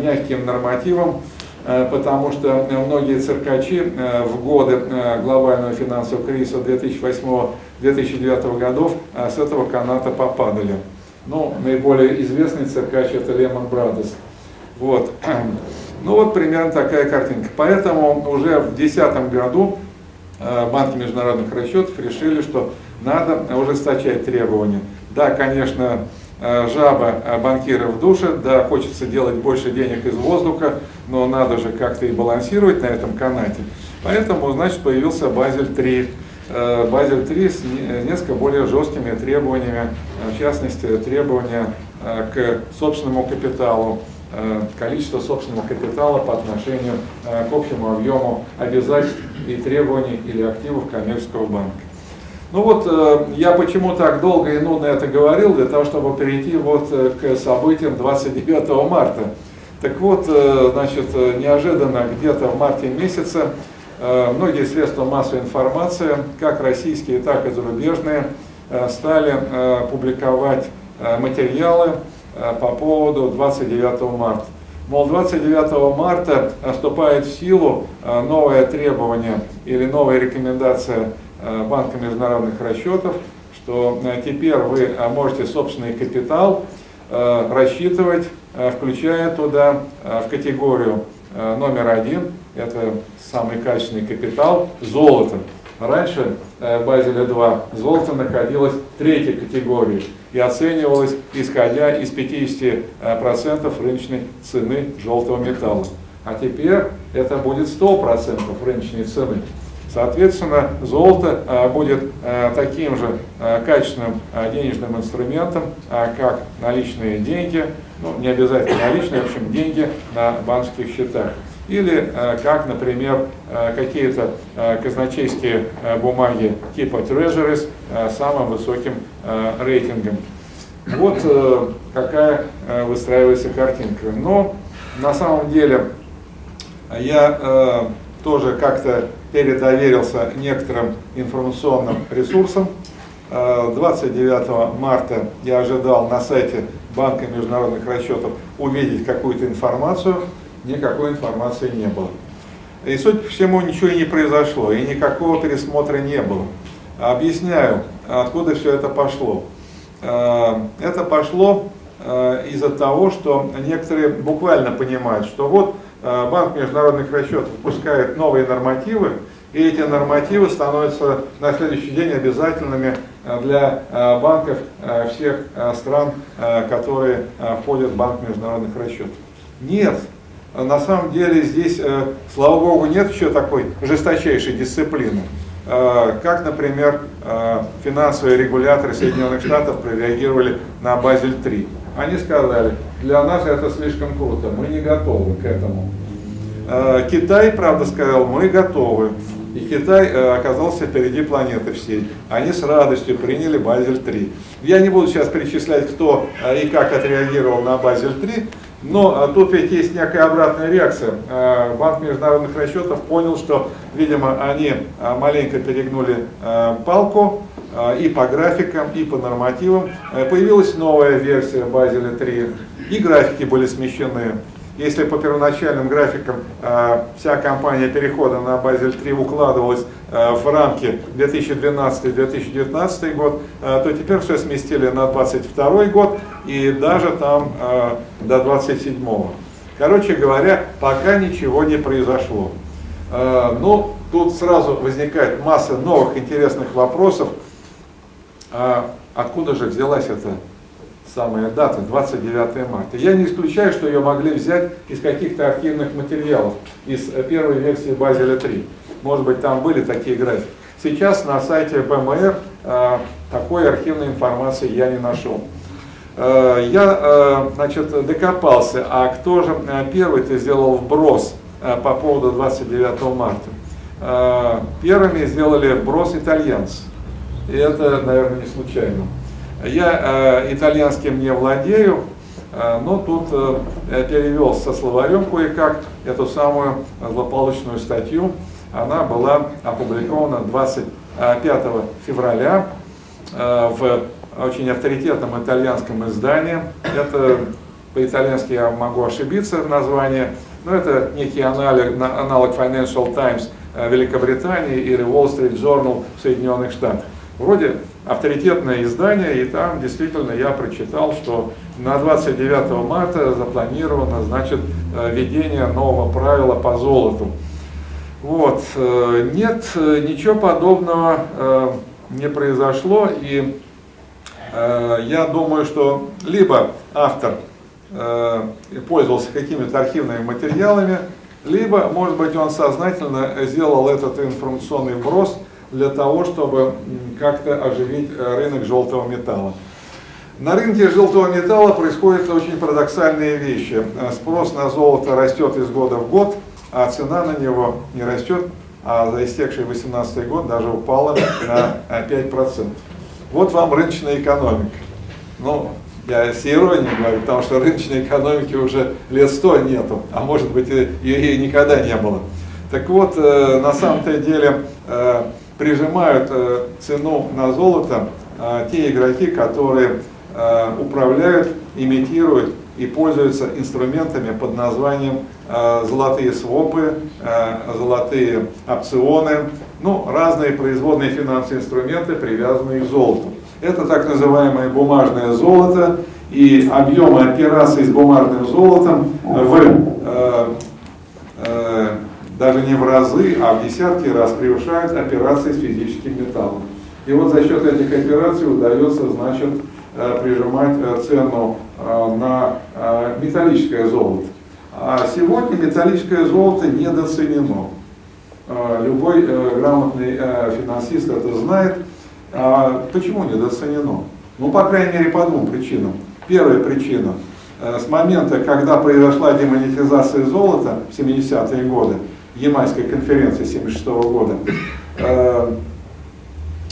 мягким нормативом, потому что многие циркачи э, в годы э, глобального финансового кризиса 2008-2009 годов с этого каната попадали. Ну, наиболее известный циркач это Lehman Brothers. Вот. [CLEARS THROAT] Ну вот примерно такая картинка. Поэтому уже в 2010 году банки международных расчетов решили, что надо ужесточать требования. Да, конечно, Э, жаба э, банкиров душе, да, хочется делать больше денег из воздуха, но надо же как-то и балансировать на этом канате. Поэтому, значит, появился Базель 3. Э, Базель 3 с несколько более жесткими требованиями, в частности, требования к собственному капиталу, количество собственного капитала по отношению к общему объему обязательств и требований или активов коммерческого банка. Ну вот, э, я почему так долго и нудно это говорил, для того, чтобы перейти вот э, к событиям 29 марта. Так вот, э, значит, неожиданно где-то в марте месяце многие средства массовой информации, как российские, так и зарубежные, стали публиковать материалы по поводу 29 марта. Мол, 29 марта вступает в силу новое требование или новая рекомендация Банка международных расчетов, что э, теперь вы э, можете собственный капитал рассчитывать, включая туда в категорию номер один, это самый качественный капитал, золото. Раньше в Базеле 2 золото находилось в третьей категории и оценивалось исходя из 50% рыночной цены желтого металла. А теперь это будет 100% рыночной цены. Соответственно, золото а, будет а, таким же а, качественным денежным инструментом, как наличные деньги, ну, не обязательно наличные, в общем, деньги на банковских счетах. Или как, например, какие-то казначейские бумаги типа Treasuries с самым высоким рейтингом. Вот какая выстраивается картинка. Но на самом деле я тоже как-то передоверился некоторым информационным ресурсам. 29 э, марта я ожидал на сайте Банка международных расчетов увидеть какую-то информацию, никакой информации не было. И, судя по всему, ничего и не произошло, и никакого пересмотра не было. Объясняю, откуда все это пошло. Э, это пошло из-за того, что некоторые буквально понимают, что вот Э, банк международных расчетов выпускает новые нормативы, и эти нормативы становятся на следующий день обязательными э, для э, банков всех стран, которые входят в Банк международных расчетов. Нет, на самом деле здесь, слава богу, нет еще такой жесточайшей дисциплины. Как, например, финансовые регуляторы Соединенных Штатов прореагировали на Базель-3. Они сказали, для нас это слишком круто, мы не готовы к этому. Э, Китай, правда, сказал, мы готовы. И Китай э, оказался впереди планеты всей. Они с радостью приняли Базель-3. Я не буду сейчас перечислять, кто э, и как отреагировал на Базель-3, но э, тут ведь есть некая обратная реакция. Э, Банк международных расчетов понял, что, видимо, они э, маленько перегнули э, палку, и по графикам, и по нормативам. Появилась новая версия Базеля 3, и графики были смещены. Если по первоначальным графикам э, вся кампания перехода на Базель 3 укладывалась э, в рамки 2012-2019 год, э, то теперь все сместили на 2022 год и даже там до 2027. Короче говоря, пока ничего не произошло. Ну, тут сразу возникает масса новых интересных вопросов. А откуда же взялась эта самая дата, 29 марта. Я не исключаю, что ее могли взять из каких-то архивных материалов, из э, первой версии Базеля 3. Может быть, там были такие графики. Сейчас на сайте БМР э, такой архивной информации я не нашел. Э, я э, значит, докопался, а кто же э, первый-то сделал вброс э, по поводу 29 марта? Первыми сделали вброс итальянцы. И это, наверное, не случайно. Я э, итальянским не владею, э, но тут э, перевел со словарем кое-как эту самую злополучную статью. Она была опубликована 25 февраля э, в очень авторитетном итальянском издании. Это по-итальянски я могу ошибиться в названии, но это некий аналог, аналог Financial Times э, Великобритании или Wall Street Journal в Соединенных Штатах. Вроде авторитетное издание, и там действительно я прочитал, что на 29 марта запланировано значит, э, введение нового правила по золоту. Вот. э, Нет, э, ничего подобного не произошло, и я думаю, что либо автор пользовался какими-то архивными материалами, либо, может быть, он сознательно сделал этот информационный вброс для того, чтобы как-то оживить э, рынок желтого металла. На рынке желтого металла происходят очень парадоксальные вещи. Э, Спрос на золото растет из года в год, а цена на него не растет, а за истекший 2018 год даже упала на э, 5%. Вот вам рыночная экономика. Ну, я с иронией говорю, потому что рыночной экономики уже лет сто нету, а может быть ее и никогда не было. Так вот, э, на самом-то деле э, прижимают э, цену на золото э, те игроки, которые э, управляют, имитируют и пользуются инструментами под названием золотые свопы, золотые опционы, ну, разные производные финансовые инструменты, привязанные к золоту. Это так называемое бумажное золото, и объемы операций с бумажным золотом в, э, э, даже не в разы, а в десятки раз превышают операции с физическим металлом. И вот за счет этих операций удается, значит, э, прижимать э, цену э, на металлическое золото. А сегодня металлическое золото недооценено. Любой грамотный финансист это знает. А почему недооценено? Ну, по крайней мере, по двум причинам. Первая причина. С момента, когда произошла демонетизация золота в 70-е годы, Ямайской конференции 76 года, э,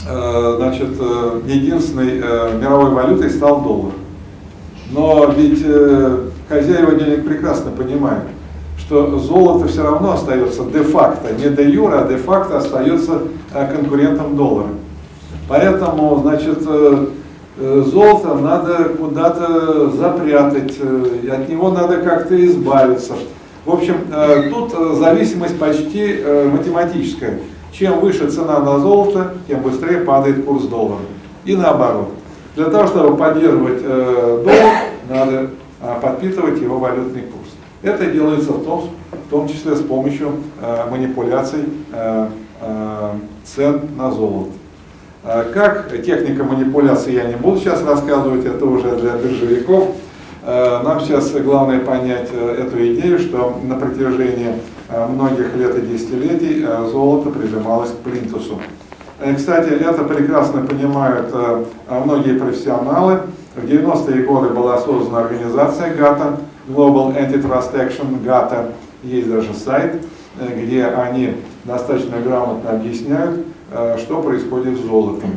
э, значит, э, единственной мировой валютой стал доллар. Но ведь хозяева денег прекрасно понимают, что золото все равно остается де-факто, не де-юра, а де-факто остается конкурентом доллара. Поэтому, значит, золото надо куда-то запрятать, от него надо как-то избавиться. В общем, э, тут э, зависимость почти э, математическая. Чем выше цена на золото, тем быстрее падает курс доллара. И наоборот. Для того, чтобы поддерживать доллар, надо подпитывать его валютный курс. Это делается в том, в том числе с помощью манипуляций цен на золото. Как техника манипуляции я не буду сейчас рассказывать, это уже для биржевиков. Э, Нам сейчас главное понять э, эту идею, что на протяжении э, многих лет и десятилетий золото прижималось к плинтусу. Кстати, это прекрасно понимают многие профессионалы. В 90-е годы была создана организация GATA, Global Antitrust Action, GATA, есть даже сайт. где они достаточно грамотно объясняют, что происходит с золотом.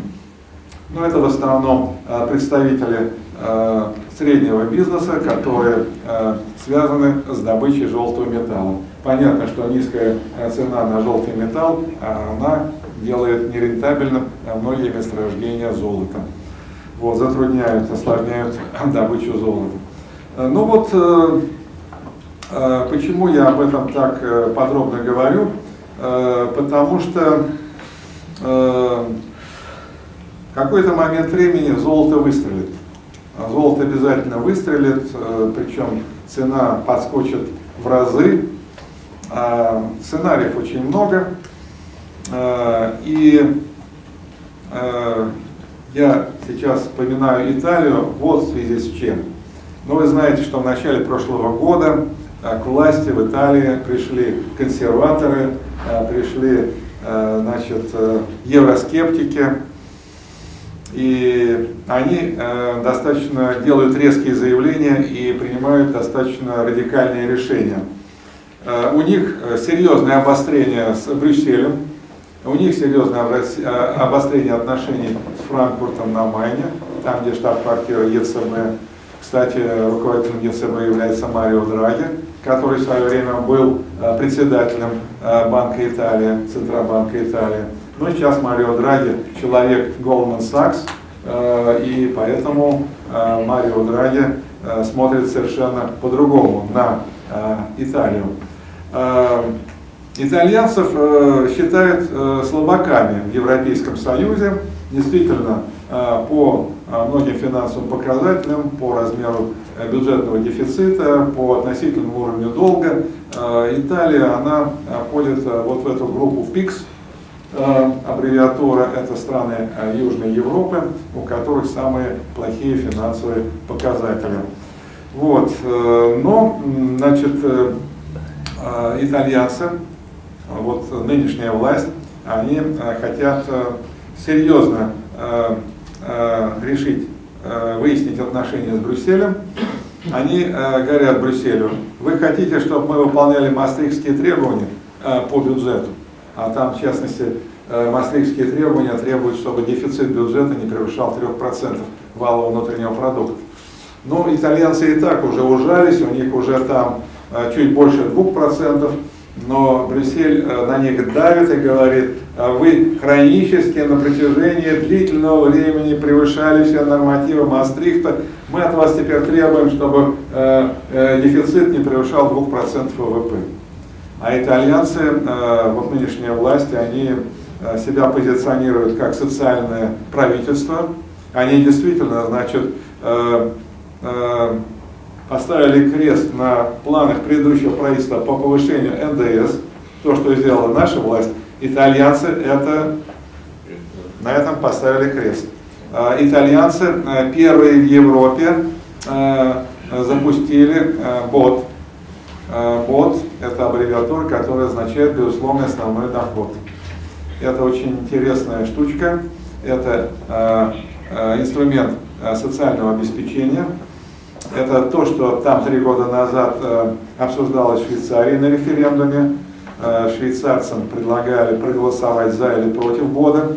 Но это в основном представители среднего бизнеса, которые э, связаны с добычей желтого металла. Понятно, что низкая э, цена на желтый металл, а она делает нерентабельным э, многие месторождения золота. Вот, затрудняют, осложняют [LAUGHS] добычу золота. Ну вот, почему я об этом так подробно говорю? Потому что в какой-то момент времени золото выстрелит. Золото обязательно выстрелит, э, причем цена подскочит в разы. А Сценариев очень много. Э, И э, я сейчас вспоминаю Италию вот в связи с чем. Ну, вы знаете, что в начале прошлого года к власти в Италии пришли консерваторы, пришли значит, евроскептики, и они э, достаточно делают резкие заявления и принимают достаточно радикальные решения. Э, у них э, серьезное обострение с Брюсселем, у них серьезное обострение отношений с Франкфуртом на Майне, там, где штаб-квартира ЕЦБ. Кстати, руководителем ЕЦБ является Марио Драги, который в свое время был председателем Банка Италии, Центробанка Италии. Но сейчас Марио Драги человек Goldman Sachs, э, и поэтому э, Марио Драги э, смотрит совершенно по-другому на Италию. Итальянцев считают слабаками в Европейском Союзе. Действительно, по многим финансовым показателям, по размеру бюджетного дефицита, по относительному уровню долга, Италия, она входит вот в эту группу ПИКС, аббревиатура это страны э, Южной Европы, у которых самые плохие финансовые показатели. Вот, э, но, значит, э, э, итальянцы, вот нынешняя власть, они э, хотят э, серьезно э, э, решить, э, выяснить отношения с Брюсселем. Они э, говорят Брюсселю, вы хотите, чтобы мы выполняли мастрихтские требования э, по бюджету? А там, в частности, э, мастрихтские требования требуют, чтобы дефицит бюджета не превышал 3% валового внутреннего продукта. Ну, итальянцы и так уже ужались, у них уже там э, чуть больше 2%, но Брюссель э, на них давит и говорит, «А вы хронически на протяжении длительного времени превышали все нормативы Мастрихта, мы от вас теперь требуем, чтобы дефицит не превышал 2% ВВП. А итальянцы, э, вот нынешняя власть, они э, себя позиционируют как социальное правительство. Они действительно, значит, э, поставили крест на планах предыдущего правительства по повышению НДС, то, что сделала наша власть. Итальянцы это, на этом поставили крест. Итальянцы первые в Европе запустили бот, БОД – это аббревиатура, которая означает безусловный основной доход. Это очень интересная штучка, это э, э, инструмент э, социального обеспечения. Это то, что там три года назад э, обсуждалось в Швейцарии на референдуме. Э, швейцарцам предлагали проголосовать за или против БОДа.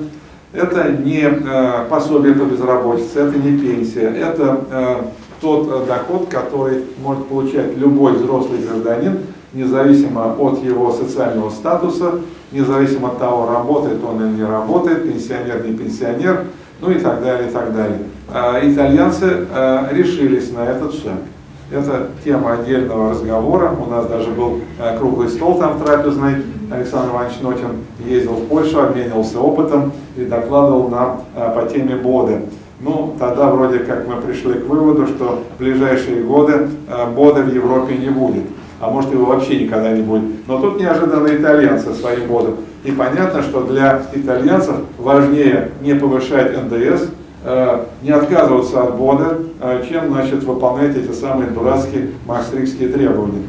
Это не э, пособие по безработице, это не пенсия, это э, тот э, доход, который может получать любой взрослый гражданин, независимо от его социального статуса, независимо от того, работает он или не работает, пенсионер, не пенсионер, ну и так далее, и так далее. А Итальянцы э, решились на этот шаг. Это тема отдельного разговора. У нас даже был э, круглый стол там трапезный. Александр Иванович Нотин ездил в Польшу, обменивался опытом и докладывал нам по теме БОДы. Ну, тогда вроде как мы пришли к выводу, что в ближайшие годы БОДа в Европе не будет. А может его вообще никогда не будет. Но тут неожиданно итальянцы своим БОДом. И понятно, что для итальянцев важнее не повышать НДС, э, не отказываться от БОДа, э, чем значит, выполнять эти самые дурацкие мастрихтские требования.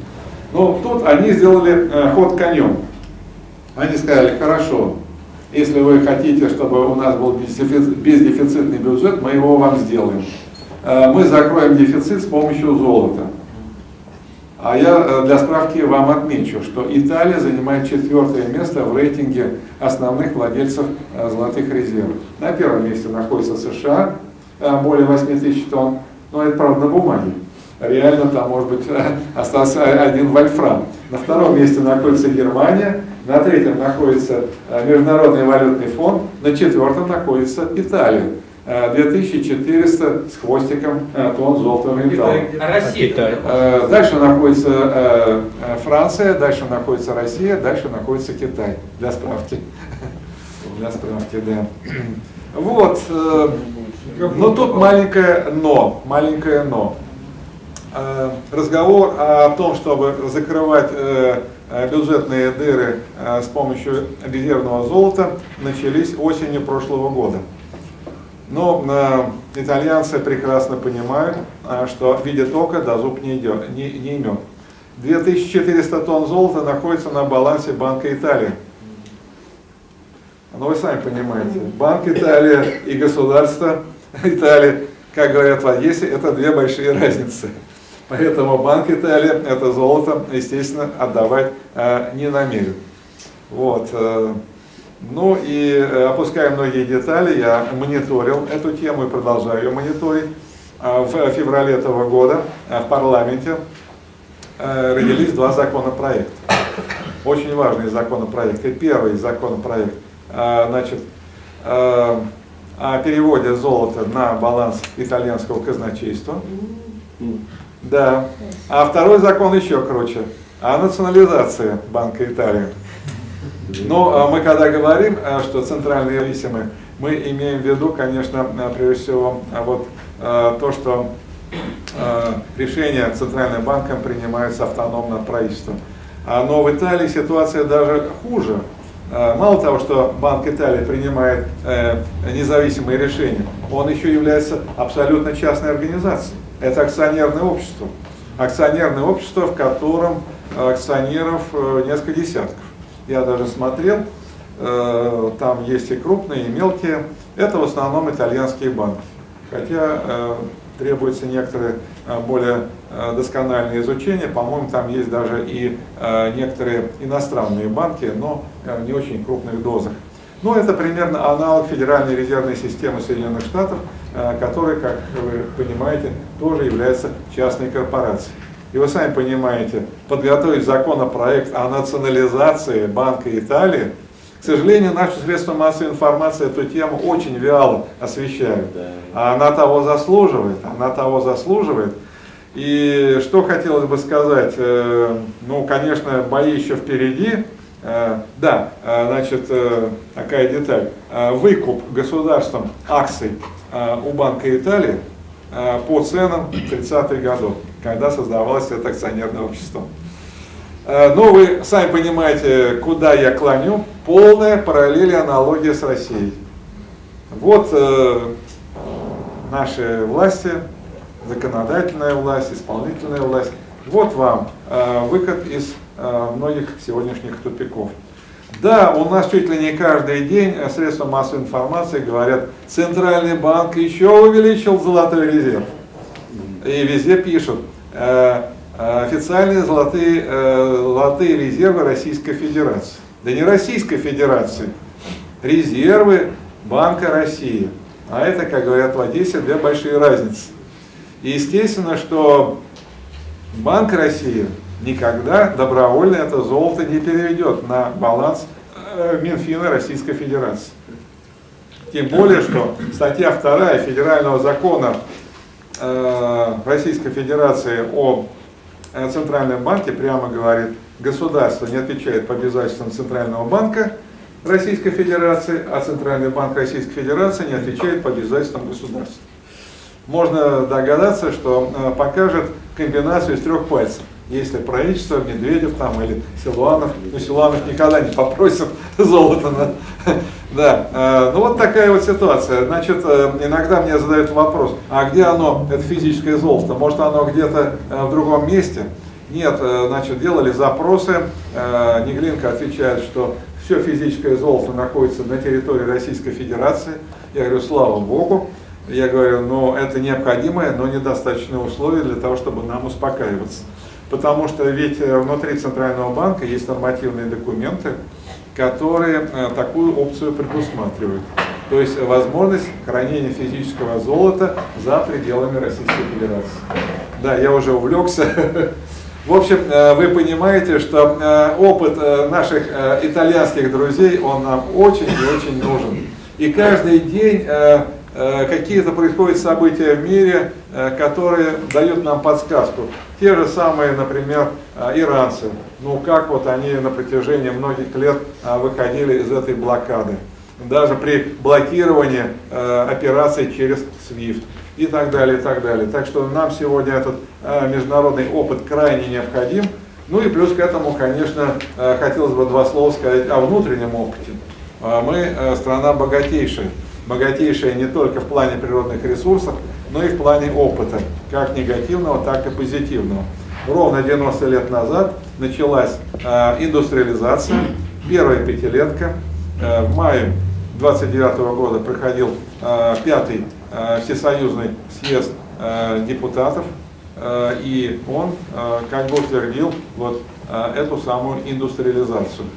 Но тут они сделали э, ход конем. Они сказали, хорошо, если вы хотите, чтобы у нас был бездефицит- бездефицитный бюджет, мы его вам сделаем. Мы закроем дефицит с помощью золота. А я э, для справки вам отмечу, что Италия занимает четвертое место в рейтинге основных владельцев э, золотых резервов. На первом месте находится США, э, более 8 тысяч тонн, но это правда на бумаге. Реально там может быть остался один вольфрам. На втором месте находится Германия, на третьем находится Международный валютный фонд, на четвертом находится Италия. 2400 с хвостиком тонн золотого металла. А Россия? Э, Дальше находится э, э, Франция, дальше находится Россия, дальше находится Китай. Для справки. [LAUGHS] Для справки, да. [CLEARS THROAT] Вот. э, Но тут маленькое но. Маленькое но. Э, Разговор о том, чтобы закрывать э, э, бюджетные дыры э, с помощью резервного золота, начались осенью прошлого года. Но э, итальянцы прекрасно понимают, э, что видит око, да зуб не, идет, не, не имет. 2400 тонн золота находится на балансе Банка Италии. Ну вы сами понимаете, Банк Италии и государство Италии, как говорят в Одессе, это две большие разницы. Поэтому Банк Италии это золото, естественно, отдавать э, не намерен. Вот. Ну и э, опуская многие детали, я мониторил эту тему и продолжаю ее мониторить. А В феврале этого года э, в парламенте э, родились два законопроекта. Очень важные законопроекты. Первый законопроект значит, о переводе золота на баланс итальянского казначейства. Да. А второй закон еще круче. О национализации Банка Италии. Но а, мы когда говорим, а, что центральные зависимы, мы имеем в виду, конечно, а, прежде всего вот то, что решения Центральным банком принимаются автономно от правительства. Но в Италии ситуация даже хуже. Мало того, что Банк Италии принимает э, независимые решения, он еще является абсолютно частной организацией. Это акционерное общество. Акционерное общество, в котором акционеров э, несколько десятков. Я даже смотрел, э, там есть и крупные, и мелкие. Это в основном итальянские банки. Хотя э, требуется некоторое э, более доскональное изучение. По-моему, там есть даже и некоторые иностранные банки, но в не очень крупных дозах. Ну, это примерно аналог Федеральной резервной системы Соединенных Штатов, который, как вы понимаете, тоже является частной корпорацией. И вы сами понимаете, подготовить законопроект о национализации Банка Италии, к сожалению, наши средства массовой информации эту тему очень вяло освещают. А она того заслуживает, она того заслуживает. И что хотелось бы сказать, э, ну, конечно, бои еще впереди. Э, Да, э, значит, такая деталь. Выкуп государством акций у Банка Италии по ценам 30-х годов, когда создавалось это акционерное общество. Э, Но вы сами понимаете, куда я клоню. Полная параллель и аналогия с Россией. Вот э, наши власти, законодательная власть, исполнительная власть. Вот вам э, выход из э, многих сегодняшних тупиков. Да, у нас чуть ли не каждый день средства массовой информации говорят, Центральный банк еще увеличил золотой резерв. И везде пишут, официальные золотые, э, золотые резервы Российской Федерации. Да не Российской Федерации, резервы Банка России. А это, как говорят в Одессе, две большие разницы. И естественно, что Банк России никогда добровольно это золото не переведет на баланс э, Минфина Российской Федерации. Тем более, что статья 2 Федерального закона э, Российской Федерации о э, Центральном банке прямо говорит, государство не отвечает по обязательствам Центрального банка Российской Федерации, а Центральный банк Российской Федерации не отвечает по обязательствам государства. Можно догадаться, что э, покажет комбинацию из трех пальцев. Если правительство, Медведев там или Силуанов, ну Силуанов никогда не попросит [LAUGHS] золото. На... Да, э, ну вот такая вот ситуация. Значит, э, иногда мне задают вопрос, а где оно, это физическое золото? Может оно где-то э, в другом месте? Нет, значит, делали запросы, Неглинка отвечает, что все физическое золото находится на территории Российской Федерации. Я говорю, слава Богу. Я говорю, но это необходимое, но недостаточное условие для того, чтобы нам успокаиваться. Потому что ведь э, внутри Центрального банка есть нормативные документы, которые э, такую опцию предусматривают. То есть возможность хранения физического золота за пределами Российской Федерации. Да, я уже увлекся. В общем, э, вы понимаете, что опыт наших итальянских друзей, он нам очень и очень нужен. И каждый день какие-то происходят события в мире, которые дают нам подсказку. Те же самые, например, иранцы. Ну как вот они на протяжении многих лет выходили из этой блокады. Даже при блокировании операций через SWIFT и так далее, и так далее. Так что нам сегодня этот э, международный опыт крайне необходим. Ну и плюс к этому, конечно, э, хотелось бы два слова сказать о внутреннем опыте. Э, мы э, страна богатейшая, богатейшая не только в плане природных ресурсов, но и в плане опыта, как негативного, так и позитивного. Ровно 90 лет назад началась э, индустриализация, первая пятилетка. Э, в мае 29 года проходил э, пятый Э, всесоюзный съезд э, депутатов, э, и он как бы утвердил вот эту самую индустриализацию.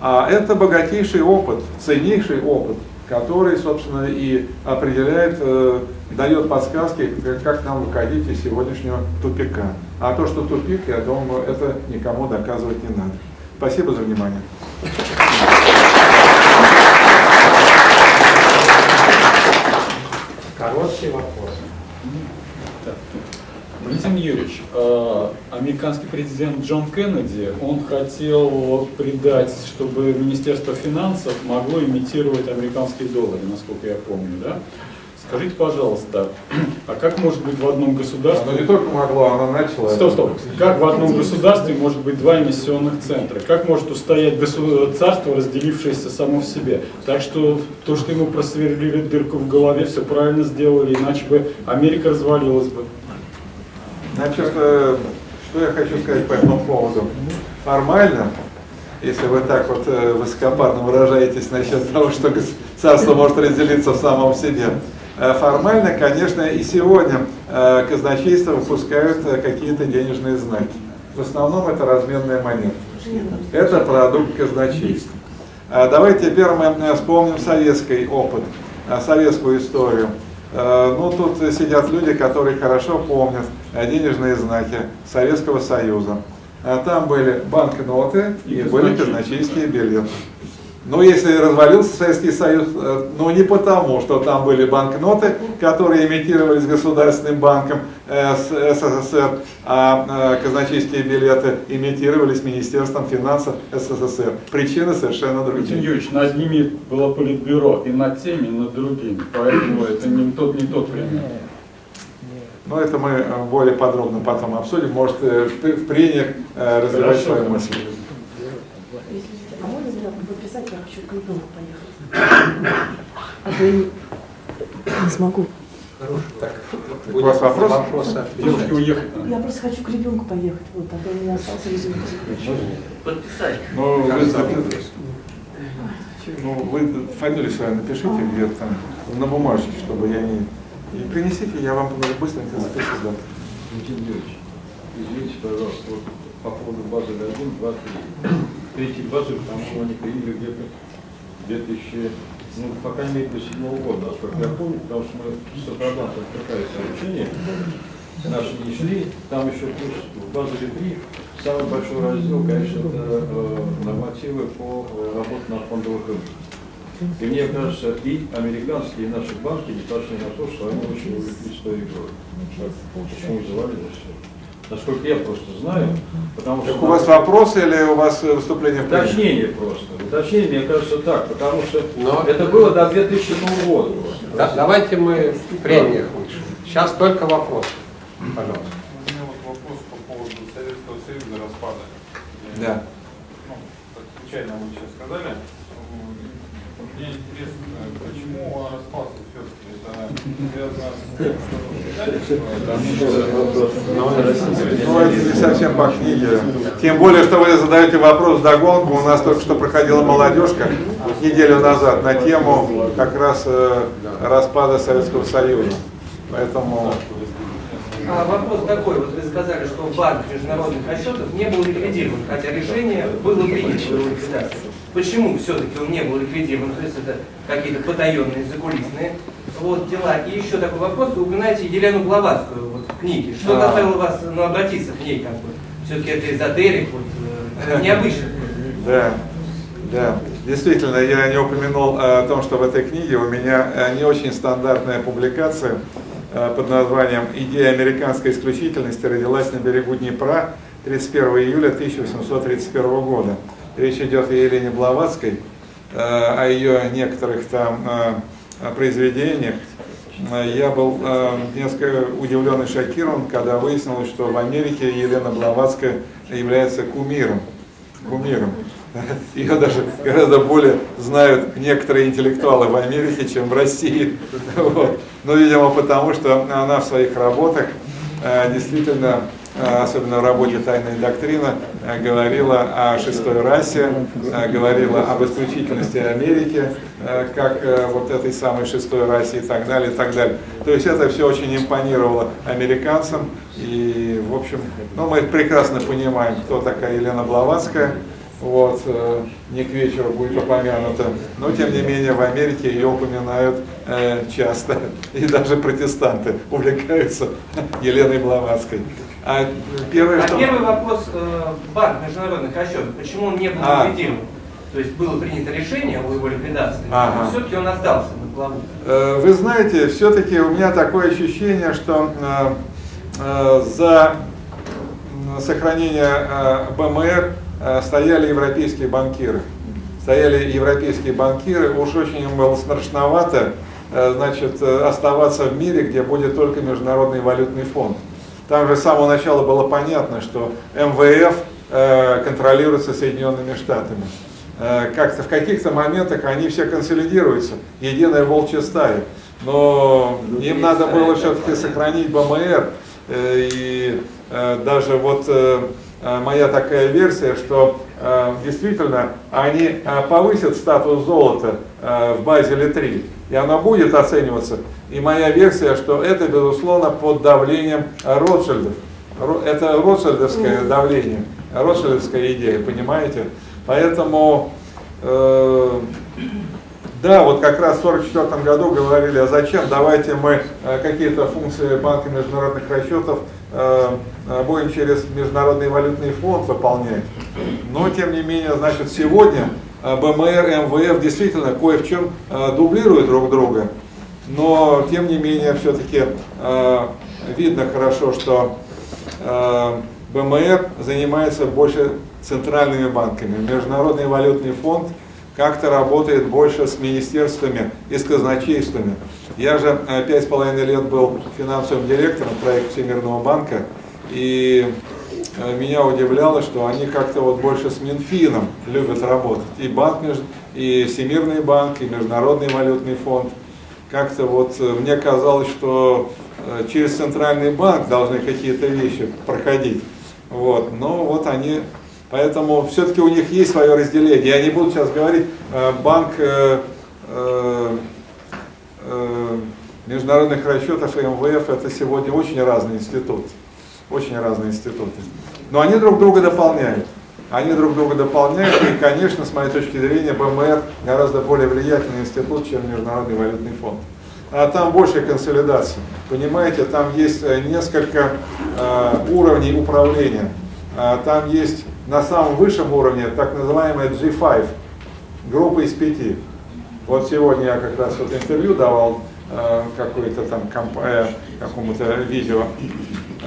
А это богатейший опыт, ценнейший опыт, который, собственно, и определяет, дает подсказки, как нам выходить из сегодняшнего тупика. А то, что тупик, я думаю, это никому доказывать не надо. Спасибо за внимание. Короткий вопрос. Валентин Юрьевич, э, американский президент Джон Кеннеди, он хотел придать, чтобы Министерство финансов могло имитировать американские доллары, насколько я помню, да? Скажите, пожалуйста, [CLEARS THROAT] а как может быть в одном государстве... Оно не только могло, оно начало... Стоп, стоп. Как в одном государстве может быть два эмиссионных центра? Как может устоять государство, разделившееся само в себе? Так что то, что ему просверлили дырку в голове, все правильно сделали, иначе бы Америка развалилась бы. Значит, э, что я хочу сказать по этому поводу? Формально, если вы так вот э, высокопарно выражаетесь насчет того, что царство может разделиться в самом себе, Э, формально, конечно, и сегодня казначейство выпускают какие-то денежные знаки. В основном это разменная монета. Это продукт казначейства. Давайте теперь мы вспомним советский опыт, советскую историю. Ну, тут сидят люди, которые хорошо помнят денежные знаки Советского Союза. Там были банкноты и были казначейские билеты. Но если развалился Советский Союз, э, ну не потому, что там были банкноты, которые имитировались Государственным банком э, СССР, а э, казначейские билеты имитировались Министерством финансов СССР. Причины совершенно другие. Владимир Юрьевич, над ними было политбюро и над теми, и над другими, поэтому это не тот, не тот пример. Но это мы более подробно потом обсудим. Может, в прениях развивать свою мысль. А можно записать, я хочу к ребенку поехать. А то я не, не смогу. Так, у вас вопрос? Вопросы Девушке уехать Я просто хочу к ребенку поехать, вот, а то у меня остался ребенок. Подписать. Ну, вы, ну, вы фамилию свою напишите где-то там, на бумажке, чтобы я не... И принесите, я вам быстренько запишу, да. Извините, пожалуйста, вот по поводу базы 1, 2, 3 третьей базы, что они появились где-то 2000, ну, по крайней мере, до седьмого года, насколько я помню, потому что мы с Сапроданта отвлекались обучение, наши не шли, там еще плюс в базе 3 самый большой раздел, конечно, это э, нормативы по э, работе на фондовых рынках. И мне кажется, и американские, и наши банки не пошли на то, что они очень увлеклись той игрой. Почему завалилось все? насколько я просто знаю. Потому так что у вас вопросы или у вас выступление в Уточнение просто. Уточнение, мне кажется, так, потому что Но... это было до 2007 года. Да, давайте мы в прениях лучше. Сейчас только вопрос. Пожалуйста. У меня вот вопрос по поводу Советского Союза распада. Да. Ну, случайно вы сейчас сказали. Мне интересно, почему он распался все-таки? Ну, это не совсем по книге. Тем более, что вы задаете вопрос догонку. У нас только что проходила молодежка неделю назад на тему как раз э, распада Советского Союза. Поэтому А вопрос такой, вот вы сказали, что банк международных расчетов не был ликвидирован, хотя решение было принято его ликвидации. Почему все-таки он не был ликвидирован? То есть это какие-то потаенные, закулисные вот, дела. И еще такой вопрос, вы упоминаете Елену Блаватскую вот, в книге. Что А. заставило вас ну, обратиться к ней? Как бы? Все-таки это эзотерик, вот, э, необычно. Да, да. Действительно, я не упомянул о том, что в этой книге у меня э, не очень стандартная публикация э, под названием «Идея американской исключительности родилась на берегу Днепра 31 июля 1831 года». Речь идет о Елене Блаватской, о ее некоторых там произведениях. Я был э, несколько удивлен и шокирован, когда выяснилось, что в Америке Елена Блаватская является кумиром. Кумиром. Ее даже гораздо более знают некоторые интеллектуалы в Америке, чем в России. Вот. Ну, видимо, потому что она в своих работах э, действительно, особенно в работе «Тайная доктрина», э, говорила о шестой расе, э, говорила об исключительности Америки, как э, вот этой самой шестой расе и так далее, и так далее. То есть это все очень импонировало американцам. И, в общем, ну, мы прекрасно понимаем, кто такая Елена Блаватская. Вот, э, не к вечеру будет упомянуто. Но, тем не менее, в Америке ее упоминают э, часто. И даже протестанты увлекаются Еленой Блаватской. А первое, А что... первый вопрос, э, банк международных расчетов, почему он не был А. ликвидирован? То есть было принято решение о его ликвидации, Ага. но все-таки он остался на плаву. Э, Вы знаете, все-таки у меня такое ощущение, что э, э, за сохранение э, БМР э, стояли европейские банкиры. Стояли европейские банкиры, уж очень им было страшновато э, значит, оставаться в мире, где будет только Международный валютный фонд. Там же с самого начала было понятно, что МВФ э, контролируется Соединенными Штатами. Э, Как-то в каких-то моментах они все консолидируются, единая волчья стая. Но им надо было все-таки сохранить БМР. э, И даже вот моя такая версия, что действительно они повысят статус золота в Базеле 3, и оно будет оцениваться. И моя версия, что это, безусловно, под давлением Ротшильдов. Ро- Это ротшильдовское давление, ротшильдовская идея, понимаете? Поэтому, э, да, вот как раз в 1944 году говорили, а зачем, давайте мы э, какие-то функции Банка международных расчетов э, э, будем через Международный валютный фонд выполнять. Но, тем не менее, значит, сегодня БМР и МВФ действительно кое в чем э, дублируют друг друга. Но, тем не менее, все-таки э, видно хорошо, что БМР занимается больше центральными банками. Международный валютный фонд как-то работает больше с министерствами и с казначействами. Я же пять с половиной лет был финансовым директором проекта Всемирного банка, и меня удивляло, что они как-то вот больше с Минфином любят работать. И банк, и Всемирный банк, и Международный валютный фонд. Как-то вот э, мне казалось, что э, через центральный банк должны какие-то вещи проходить. Вот. Но вот они, поэтому все-таки у них есть свое разделение. Я не буду сейчас говорить, э, банк э, э, международных расчетов и МВФ это сегодня очень разные институты. Очень разные институты. Но они друг друга дополняют. Они друг друга дополняют, и, конечно, с моей точки зрения, БМР гораздо более влиятельный институт, чем Международный валютный фонд. А там больше консолидации. Понимаете, там есть э, несколько э, уровней управления. А там есть на самом высшем уровне так называемая G5, группа из пяти. Вот сегодня я как раз вот интервью давал э, какой-то там комп- э, какому-то видео,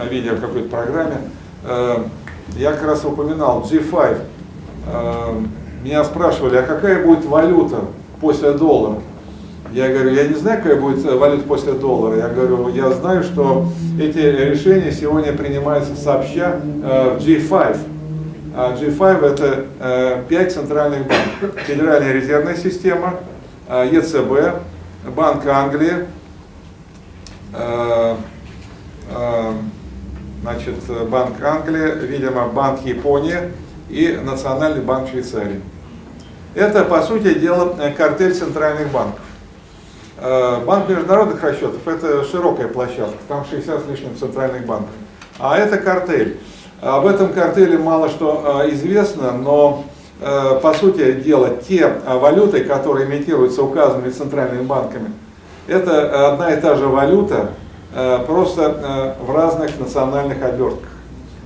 видео в какой-то программе. Э, я как раз упоминал G5. Э, меня спрашивали, а какая будет валюта после доллара? Я говорю, я не знаю, какая будет э, валюта после доллара. Я говорю, я знаю, что эти решения сегодня принимаются сообща в G5. А G5 это э, 5 центральных банков. Федеральная резервная система, ЕЦБ, Банк Англии, значит, Банк Англии, видимо, Банк Японии и Национальный банк Швейцарии. Это, по сути дела, э, картель центральных банков. Э, Банк международных расчетов это широкая площадка, там 60 с лишним центральных банков. А это картель. Об этом картеле мало что э, известно, но по сути дела те валюты, которые имитируются указанными центральными банками, это одна и та же валюта, просто э, в разных национальных обертках.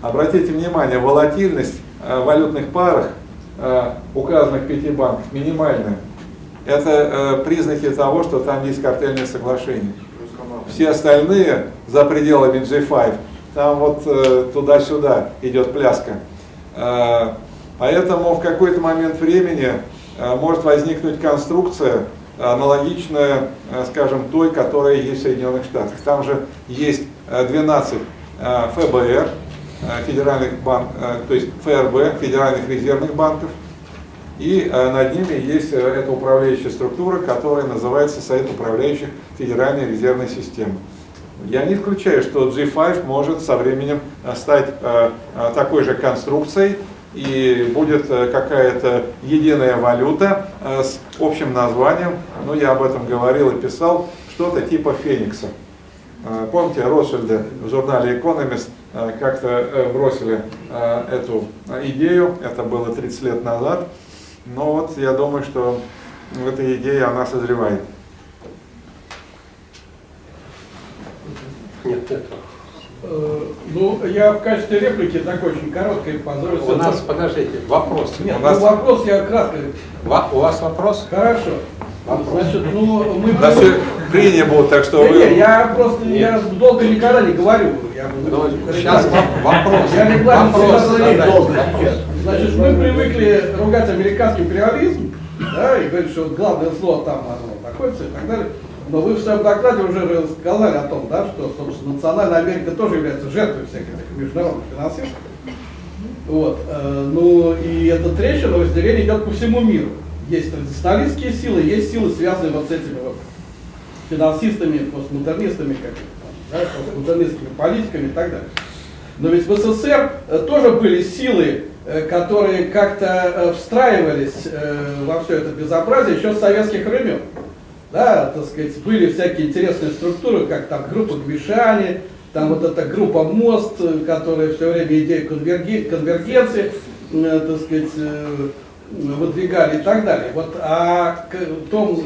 Обратите внимание, волатильность э, в валютных парах э, указанных пяти банков минимальная. Это э, признаки того, что там есть картельное соглашение. Все остальные за пределами G5, там вот э, туда-сюда идет пляска. Э, поэтому в какой-то момент времени э, может возникнуть конструкция, аналогичная, э, скажем, той, которая есть в Соединенных Штатах. Там же есть э, 12 э, ФБР, э, федеральных банк, то есть ФРБ, федеральных резервных банков, и над ними есть эта управляющая структура, которая называется Совет управляющих Федеральной резервной системы. Я не исключаю, что G5 может со временем стать такой же конструкцией, и будет э, какая-то единая валюта э, с общим названием, ну я об этом говорил и писал, что-то типа Феникса. Э, Помните, Ротшильды в журнале Economist э, как-то бросили эту идею, это было 30 лет назад, но вот я думаю, что эта идея, она созревает. Нет, нет. Э, Ну, я в качестве реплики такой очень короткой позволю. У нас, подождите, вопрос. Нет, у, нас, ну, вопрос я кратко. Ва- у вас вопрос? Хорошо. Значит, ну, мы... У нас все прения будут, так что Да вы... не, я просто я долго никогда не говорю. Я буду Ну, сейчас во- вопрос. Я регламент Вопрос задайте. долго. Значит, мы привыкли ругать американский империализм, да, и говорить, что вот главное зло там оно находится и так далее. Но вы в своем докладе уже сказали о том, да, что, собственно, национальная Америка тоже является жертвой всяких этих международных финансистов. Вот. э, Ну и эта трещина разделение идет по всему миру. Есть традиционалистские силы, есть силы, связанные вот с этими вот финансистами, постмодернистами, как да, постмодернистскими политиками и так далее. Но ведь в СССР э, тоже были силы, э, которые как-то встраивались во все это безобразие еще с советских времен. Да, так сказать, были всякие интересные структуры, как там группа Гвишани, там вот эта группа МОСТ, которая все время идею конверги- конвергенции, э, так сказать, э, выдвигали и так далее. Вот о к- том,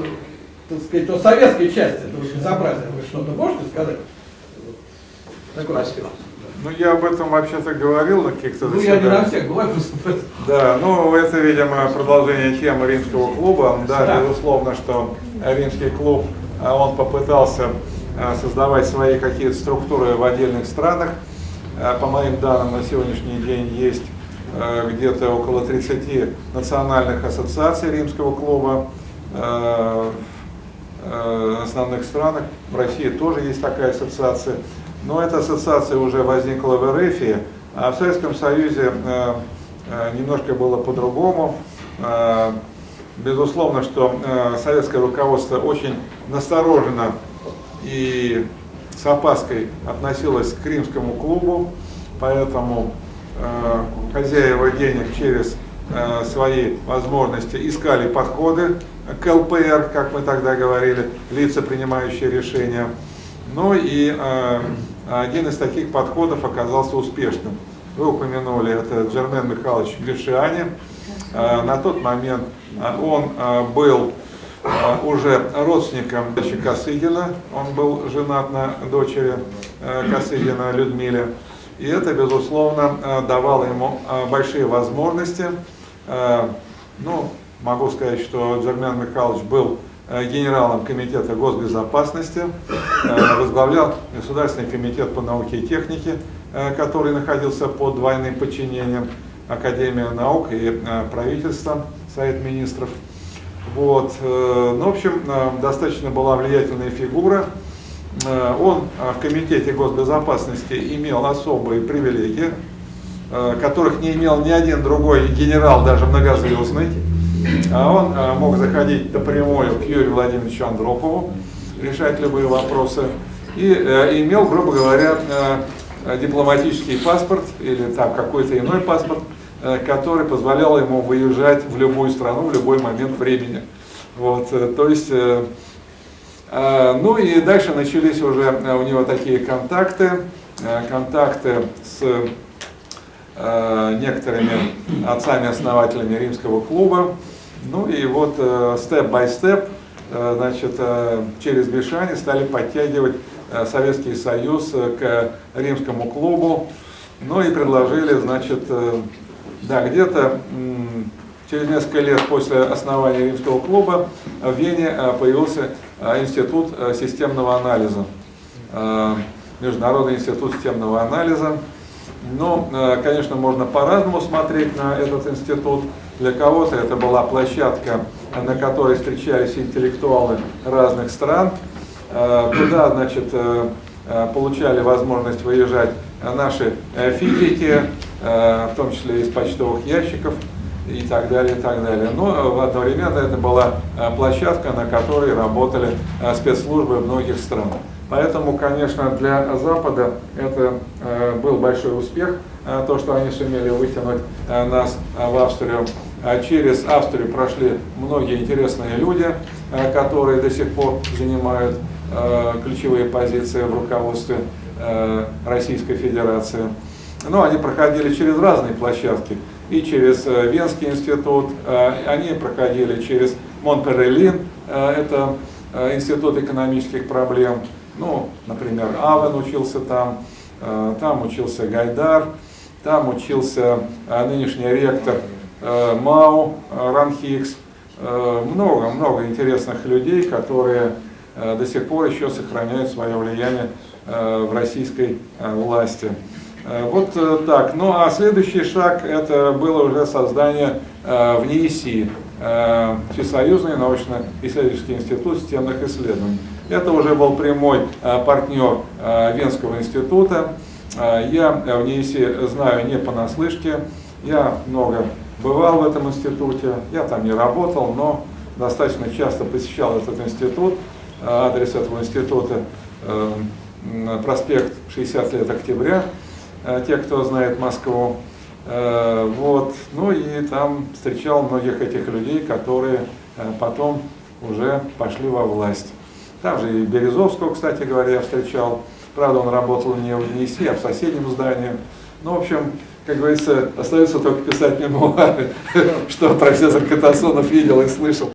так сказать, о советской части этого безобразия вы что-то можете сказать? Такое. Спасибо. Ну, я об этом вообще-то говорил на каких-то Ну, я не на всех, бывает просто. Да, ну это, видимо, продолжение темы римского клуба. Да, Да. безусловно, что римский клуб, а, он попытался а, создавать свои какие-то структуры в отдельных странах. А, По моим данным, на сегодняшний день есть где-то около 30 национальных ассоциаций римского клуба в основных странах. В России тоже есть такая ассоциация. Но эта ассоциация уже возникла в РФ, а в Советском Союзе немножко было по-другому. Безусловно, что э, советское руководство очень настороженно и с опаской относилось к римскому клубу, поэтому э, хозяева денег через э, свои возможности искали подходы к ЛПР, как мы тогда говорили, лица, принимающие решения. Ну и э, один из таких подходов оказался успешным. Вы упомянули, это Джермен Михайлович Гришиани. Э, на тот момент он э, был э, уже родственником дочери Косыгина, он был женат на дочери э, Косыгина Людмиле. И это, безусловно, э, давало ему э, большие возможности. Ну, могу сказать, что Джермен Михайлович был генералом Комитета госбезопасности, возглавлял Государственный комитет по науке и технике, который находился под двойным подчинением Академия наук и правительства, Совет министров. Вот. э, Ну, в общем, э, достаточно была влиятельная фигура. Э, Он в Комитете госбезопасности имел особые привилегии, которых не имел ни один другой генерал, даже многозвездный. А Он мог заходить напрямую к Юрию Владимировичу Андропову, решать любые вопросы. И имел, грубо говоря, дипломатический паспорт или там какой-то иной паспорт, который позволял ему выезжать в любую страну в любой момент времени. Вот, э, то есть э, Э, Ну и дальше начались уже э, у него такие контакты, э, контакты с э, некоторыми отцами-основателями римского клуба. Ну и вот степ-бай-степ, значит, э, через Гришани стали подтягивать э, Советский Союз э, к римскому клубу. Ну и предложили, значит, э, да, где-то через несколько лет после основания римского клуба в Вене э, появился э, институт э, системного анализа. Международный институт системного анализа. Ну, э, конечно, можно по-разному смотреть на этот институт. Для кого-то это была площадка, на которой встречались интеллектуалы разных стран. Туда, значит, получали возможность выезжать наши физики, в том числе из почтовых ящиков и так далее, и так далее. Но э, одновременно это была э, площадка, на которой работали э, спецслужбы многих стран. Поэтому, конечно, для Запада это э, был большой успех, э, то, что они сумели вытянуть э, нас э, в Австрию. А Через Австрию прошли многие интересные люди, э, которые до сих пор занимают э, ключевые позиции в руководстве э, Российской Федерации. Но они проходили через разные площадки. И через э, Венский институт, э, они проходили через Монпеллин, э, это институт экономических проблем. Ну, например, Авен учился там, там учился Гайдар, там учился нынешний ректор МАУ Ранхикс. Много-много интересных людей, которые до сих пор еще сохраняют свое влияние в российской власти. Э, Вот э, так. Ну а следующий шаг это было уже создание э, в НИИСИ, Всесоюзный научно-исследовательский институт системных исследований. Это уже был прямой партнер Венского института. Я в НИИСИ знаю не понаслышке, я много бывал в этом институте, я там не работал, но достаточно часто посещал этот институт. Адрес этого института проспект 60 лет октября, те, кто знает Москву. Э, Вот. Ну и там встречал многих этих людей, которые э, потом уже пошли во власть. Там же и Березовского, кстати говоря, я встречал. Правда, он работал не в НИСИ, а в соседнем здании. Ну, в общем, как говорится, остается только писать мемуары, [LAUGHS] что профессор Катасонов видел и слышал.